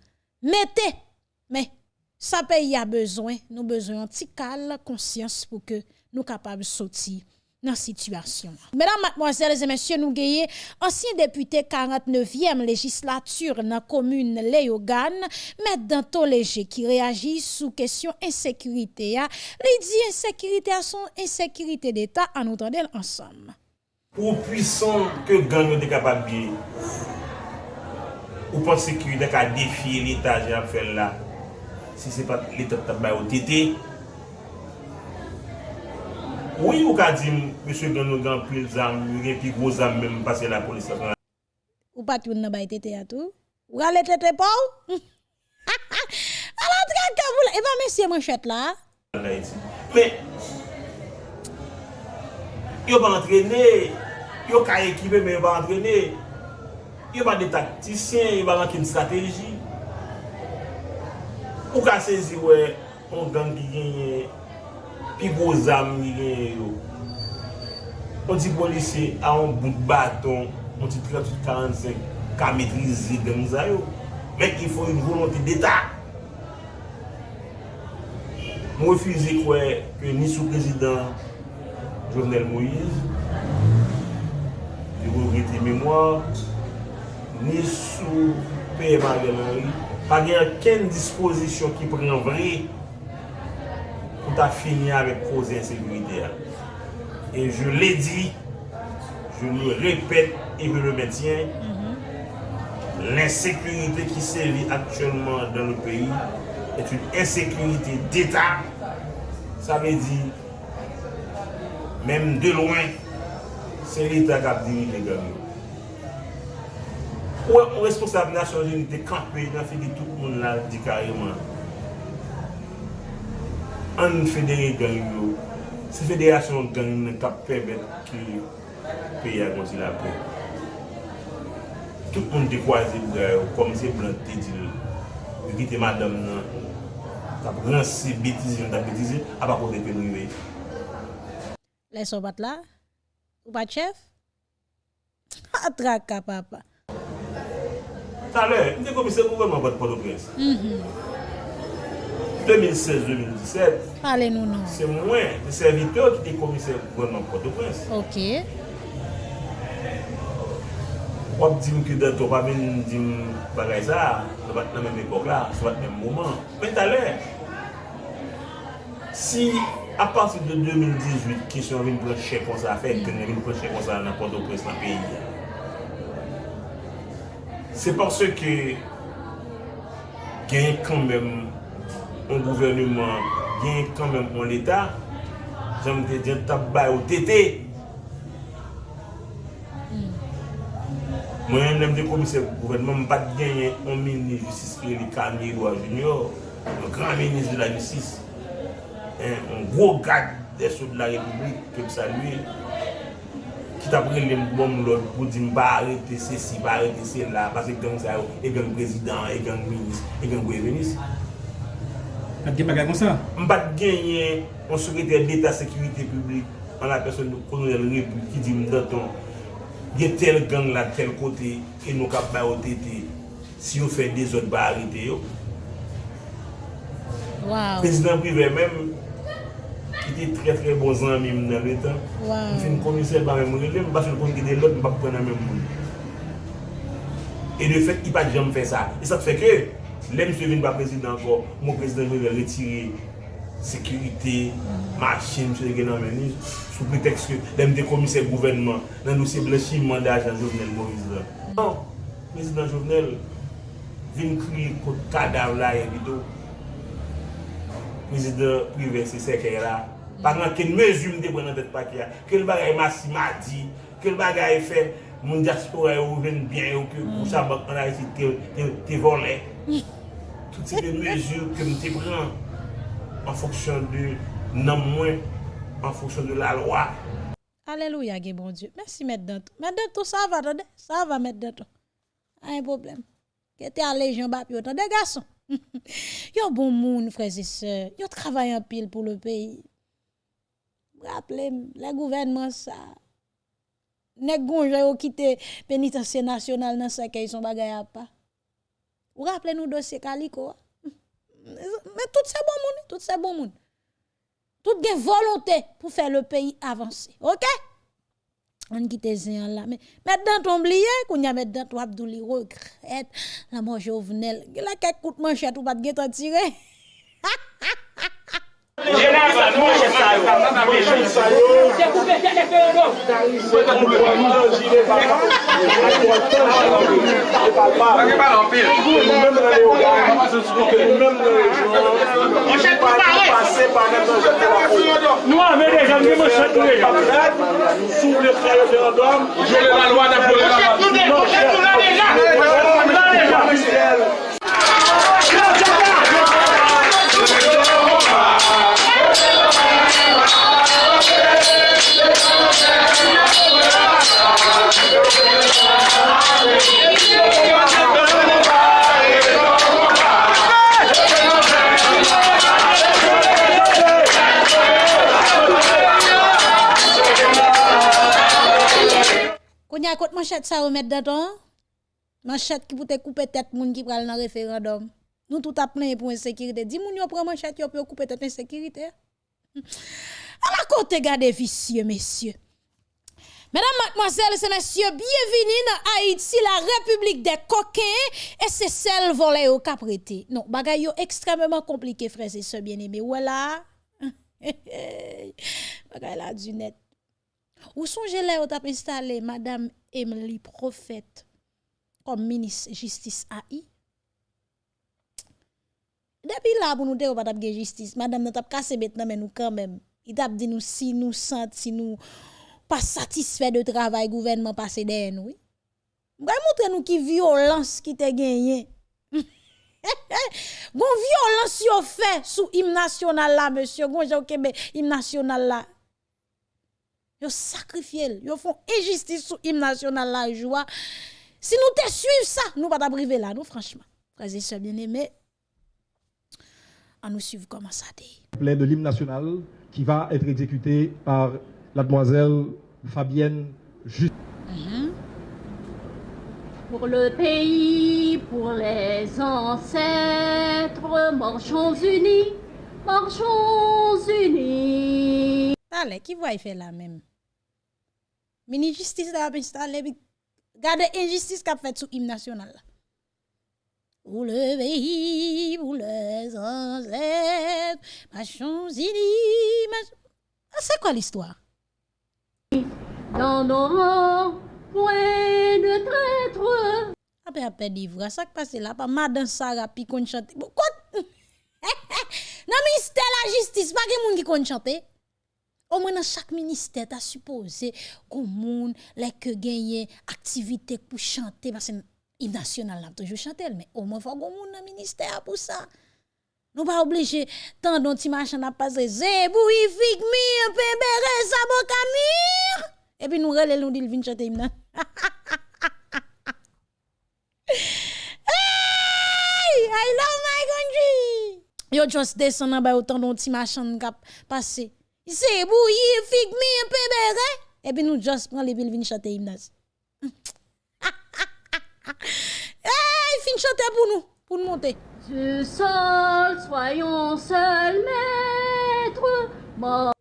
S1: Mete, me, sa pe y a bezwen, nou bezwen antikal, konsyans pou ke nou kapab dans la situation. Mesdames, mademoiselles et messieurs, nous avons ancien député 49e législature dans la commune Léogane, M. Danto Léger, qui réagit sous question insécurité. Il dit insécurité à son insécurité d'État en nous ensemble.
S8: Ou puissant que gang est capable de ou pensez qu'il a défier l'État, j'ai fait là, si ce n'est pas l'État qui a été Oui, ou ka di, M. Gano gan gen pil zam, gen pi gwo zam menm pase la polis sa kon.
S1: Ou pati non, ou nan bay tete ya tou? Ou ale tete pa ou? A la tre kabou la, e eva mesye mwen chet la?
S8: Men, yo pa antrene, yo ka ekipe men yo pa antrene, yo pa de taktisyen, yo pa lankin strategi. Ou ka sezi we, on gang ki genye, pi gwo zam ni gen yo. On ti polise a on bout baton, on ti 38-45, ka metrizi gen zay yo. Men ki fò yon volonté d'Etat. Mwen refuze kwe ke ni sou prezident Jovenel Moïse, yon regrete mèmoire, ni sou P.M. Henry, pa gen ken disposisyon ki pren vre pou ta fini avèk koze insekurite a. E je lè di, je lè repèt, et je le mètien, mm -hmm. l'insekurite ki sèvi aktuellement dan le peyi, et une insekurite d'Etat, sa mè di, mèm de loin, se l'Etat kap diri le gami. Ou responsable nasyon jenite kampè, nan fè di tout moun la di karyman. an federe gang yo, se federasyon gang nan kap pebet ki peya konsil apre. Tout moun te kwa zi bra yo, kom se blan te dil, yo ki te madam nan, tap ransi betizi, tap betizi, apakote pe nou yoye.
S1: Lè so bat la? Ou bat chef? Ha traka papa.
S8: Talè, mwen te komise pou wèman bat Port-au-Prince. Mhm. 2016-2017,
S1: Pale nou nou.
S8: se mwen de serviteur ki de komise gouvernement Port-au-Prince.
S1: Ok.
S8: Wap di m ki de to pa men di m bagay sa, se bat nan men ekok la, se bat men mouman. Men talè, si a pati de 2018 ki se vin chè kon sa fè, ki vin pou chè kon sa nan Port-au-Prince nan peyi, se parce ke gen kon men an gouvernement gen kanmen an l'Etat, janm te djen tap bay ou tete. Mwen yon nem de komise gouvernement mbat genyen an mini justice ki li Kamil Roy Junior, an gran ministre de la justice, an gros gade de sou de la republik ke m salue, ki ta pre lèm bom lòd pou di mba arete se si, mba arete se la, pase gang sa yo, e gang prezident, e gang minis, e gang gwevenis.
S9: Pat gen bagay kon sa?
S8: Mbat genyen, on sekretèr d'Etat Sécurité Publique, an la person nou kolonel Repou, ki di mdanton, gen tel gang la tel kote, e nou kap ba otete, si yo fè de zot ba harite yo. Wow. Prezident privé mèm, ki te tre tre bon zan mèm nan lè tan, wow. fin komisèl ba mèm relè, mba fèl kon gède lòt, mba pou pren nan mèm moun. E de fèk, i pa di jèm fè sa. E sa te fè kè, Lèm se vin ba prezident anko, mwen prezident mwen retire Sekurite, machin, mwen se gen nan meni Sou preteks ke lèm de komise gouvenman Nan nou se blechi mandaj an Jovenel Moïse Nan, prezident Jovenel Vin kri kote kadav la yon bidou Prezident prive se seke la Paran ken mezume de bwenan det pati ya Kel bagay masi madi Kel bagay fe moun diaspora yo ven bien yo Kou sa bak an a yisi te volen. Se de mezur ke mte pran an foksyon de nan mwen, an foksyon de la lwa.
S1: Aleluya ge bon Diyo. Mersi met dantou. Met dantou sa va tade. Sa va met dantou. A ah, yon problem. Kete alejan bap yo tade gason. yo bon moun freze se. Yo travay an pil pou le peyi. Rappele le gouvernement, ça. Nek gonje yo kite penitansye nasyonal nan sa ke yon bagay pas. Ou rappelez nous dossier Calico. Mais tout c'est bon monde, tout c'est bon monde. Tout gen volonté pour faire le pays avancer. OK? On quitte zin là mais maintenant ton oublié qu'on y a maintenant toi Abdouli regrette la mort Jovenel. La coup de manchette ou pas de tirer.
S10: Nou avè de jan mè mè chèk nou e jan. Sou le fè referandom, jè la lwa da pou lè la.
S1: Kounya kote manchet sa ou met daton, manchet ki pou te koupe tèt moun ki pral nan referendum. Nou tout ap plen pou insécurité. Di moun yo pran manchet yo pou koupe tèt insécurité. A la côté gade vicieux, messieurs. Mesdames, mademoiselles et messieurs, bienvenue dans Haïti, la République des coquins, et c'est celle volée au caprété. Non, bagay yo extrêmement compliqué, frères et sœurs bien-aimés. Voilà. bagay la du net. Ou songez là, où installé Madame Emily Prophète comme ministre justice AI? Depuis là, pour nous dire, pas de justice, Madame n'a pas cassé maintenant, mais nous quand même. Il t'a dit nous si nous sentons, si nous pas satisfaits de travail gouvernement passé nous. Mwen montre nou ki violence qui gagné. Gon violence fait sous hymne là, monsieur. National là. Yo sacrifié, yo font injustice sous hymne national là, joie. Si nous te suivons ça, nous pas priver là, nous franchement. Frères et sœurs bien-aimés, à nous suivre comment ça dit.
S11: Plein de l'hymne national qui va être exécuté par la demoiselle Fabienne Juste.
S12: Mhm. Pour le pays, pour les ancêtres, marchons unis, marchons unis.
S1: Allez, qui va y faire la même? Mini justice la installé installe, injustice qu'a fait sous hymne national la. Pour le pays, pour les ancêtres, machons unis, machons... Ah, c'est quoi l'histoire?
S12: Dans nos points de traître.
S1: Après, après, livre ça qui passe là, pas madame Sarah, puis qu'on chante. Bon, quoi? non, mais c'était la justice, pas que moun qui qu'on chante. Au moins dans chaque ministère, tu as supposé qu'on moun, les que gagner activité pour chanter parce que l'hymne national n'a toujours chanté mais au moins faut qu'on moun dans ministère pour ça. Nous pas obligé tant dont ti machin n'a pas zéboui figmir pébéré sabokamir et puis nous relè nous dit vient chanter hymne. hey, I love my country. Yo just descend en bas autant dont ti machin cap passer. c'est bouilli, fig mi, un pébéré. Et puis nous, juste prend les villes vin chanter gymnase. hey, fin chanter pour nous, pour nous monter.
S12: Dieu seul, soyons seul maître.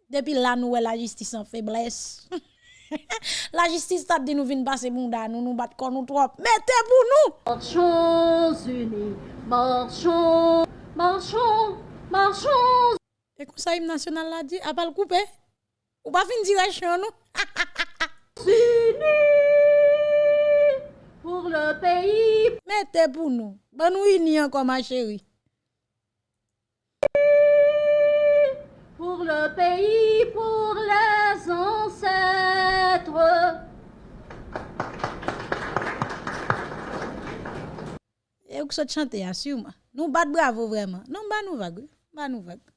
S1: Depuis là, nous, la justice en faiblesse. la justice t'a dit nous vin passer bon nous nous battre contre nous trop. Mettez pour nous.
S12: Marchons unis, marchons, marchons, marchons.
S1: Et comme ça, national l'a dit, à pas le couper. Ou pas fin direction, nous.
S12: Pour le pays.
S1: Mettez pour nous. Bon, nous unis encore, ma chérie.
S12: Pour le pays, pour les ancêtres.
S1: Et vous chantez, assurément. Nous bat bravo vraiment. Non, bah nous vague. Bah nous vague.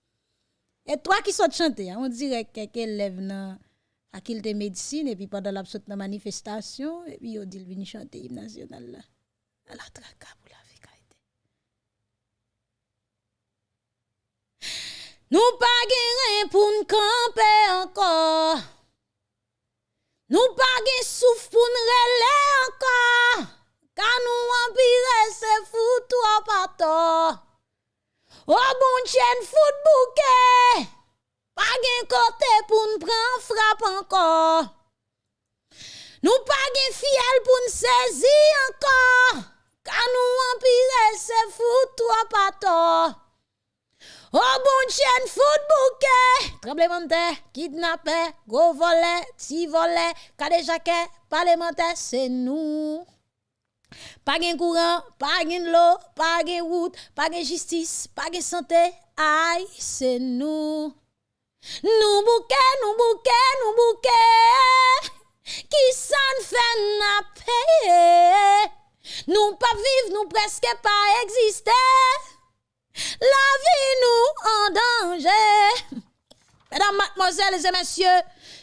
S1: Et toi qui saute chanter, on dirait que quelqu'un lève dans faculté de médecine et puis pendant la manifestation, et puis on dit vient chanter l'hymne national. À la traka pour la vie Nous pas rien pour nous camper encore. Nous pas gain souffle pour nous relayer encore. Car nous empire c'est fou toi pas tort. Oh bon chien foot bouquet. Pas gen côté pour nous prendre frappe encore. Nous pas gen fiel pour nous saisir encore. Car nous empire toi pas tort. Oh bon chien foot bouquet. Tremblement kidnappé, gros volet, ti volet, kade jaquet, parlementaire, c'est nous. Pas de courant, pas de l'eau, pas de route, pas de justice, pas de santé. Aïe, c'est nous. Nous bouquet, nous bouquet, nous bouquet. Qui s'en fait n'a payé. Nous pas vivre, nous presque pas exister. La vie nous en danger. Mesdames, mademoiselles et messieurs,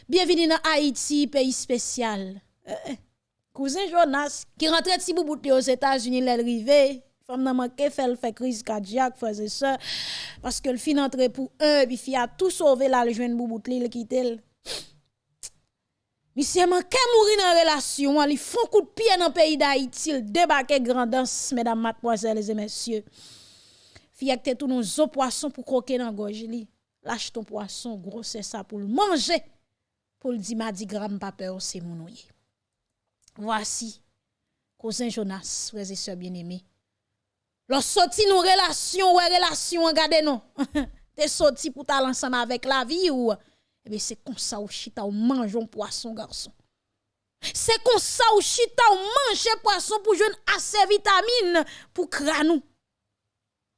S1: bienvenue dans Haïti, pays spécial. Euh, euh cousin Jonas qui rentre si boubouté aux États-Unis l'arrivée femme n'a manqué fait fait crise cardiaque frères et sœurs parce que le fin entré pour un puis a tout sauvé là le joindre boubouté il quitter Monsieur manqué mourir dans relation, il font coup de pied dans pays d'Haïti, il débarque grandance, mesdames, mademoiselles et messieurs. Fille que tous nos os poissons pour croquer dans gorge li. Lâche ton poisson, gros c'est ça pour le manger. Pour le dire mardi gramme pas peur c'est mon Voici, cousin Jonas, frères et bien-aimés. Lorsque sorti nos relations, ouais, relations, regardez non. T'es sorti pour t'aller ensemble avec la vie ou, eh c'est comme ça ou chita ou un poisson, garçon. C'est comme ça ou chita ou poisson pour jouer assez vitamine pour cranou.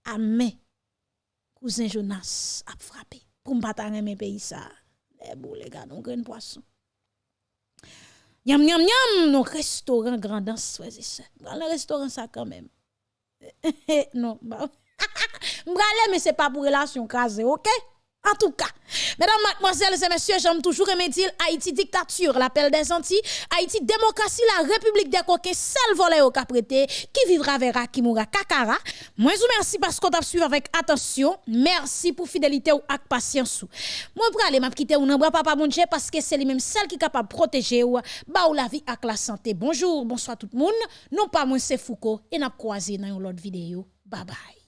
S1: Amen. Cousin Jonas a frappé. Pour m'pata mes pays ça. Les boules, les gars, nous poisson. Yam, yam, yam, nos restaurants grandance, frères et sœurs. Le restaurant, ça quand même. non, bah. Mais c'est pas pour relation crasée, ok? En tout cas, mesdames, mademoiselles et messieurs, j'aime toujours aimer dire Haïti dictature, l'appel des Antilles, Haïti démocratie, la république des coquins, seul volet au caprété, qui vivra verra, qui mourra kakara. Moi, je vous remercie parce qu'on t'a suivi avec attention. Merci pour fidélité ou avec patience. Moi, pour aller m'a quitter ou papa mon Dieu parce que c'est lui-même celle qui est capable de protéger ou, ba ou la vie avec la santé. Bonjour, bonsoir tout le monde. Non pas moi, c'est Foucault et n'a croisé dans une autre vidéo. Bye bye.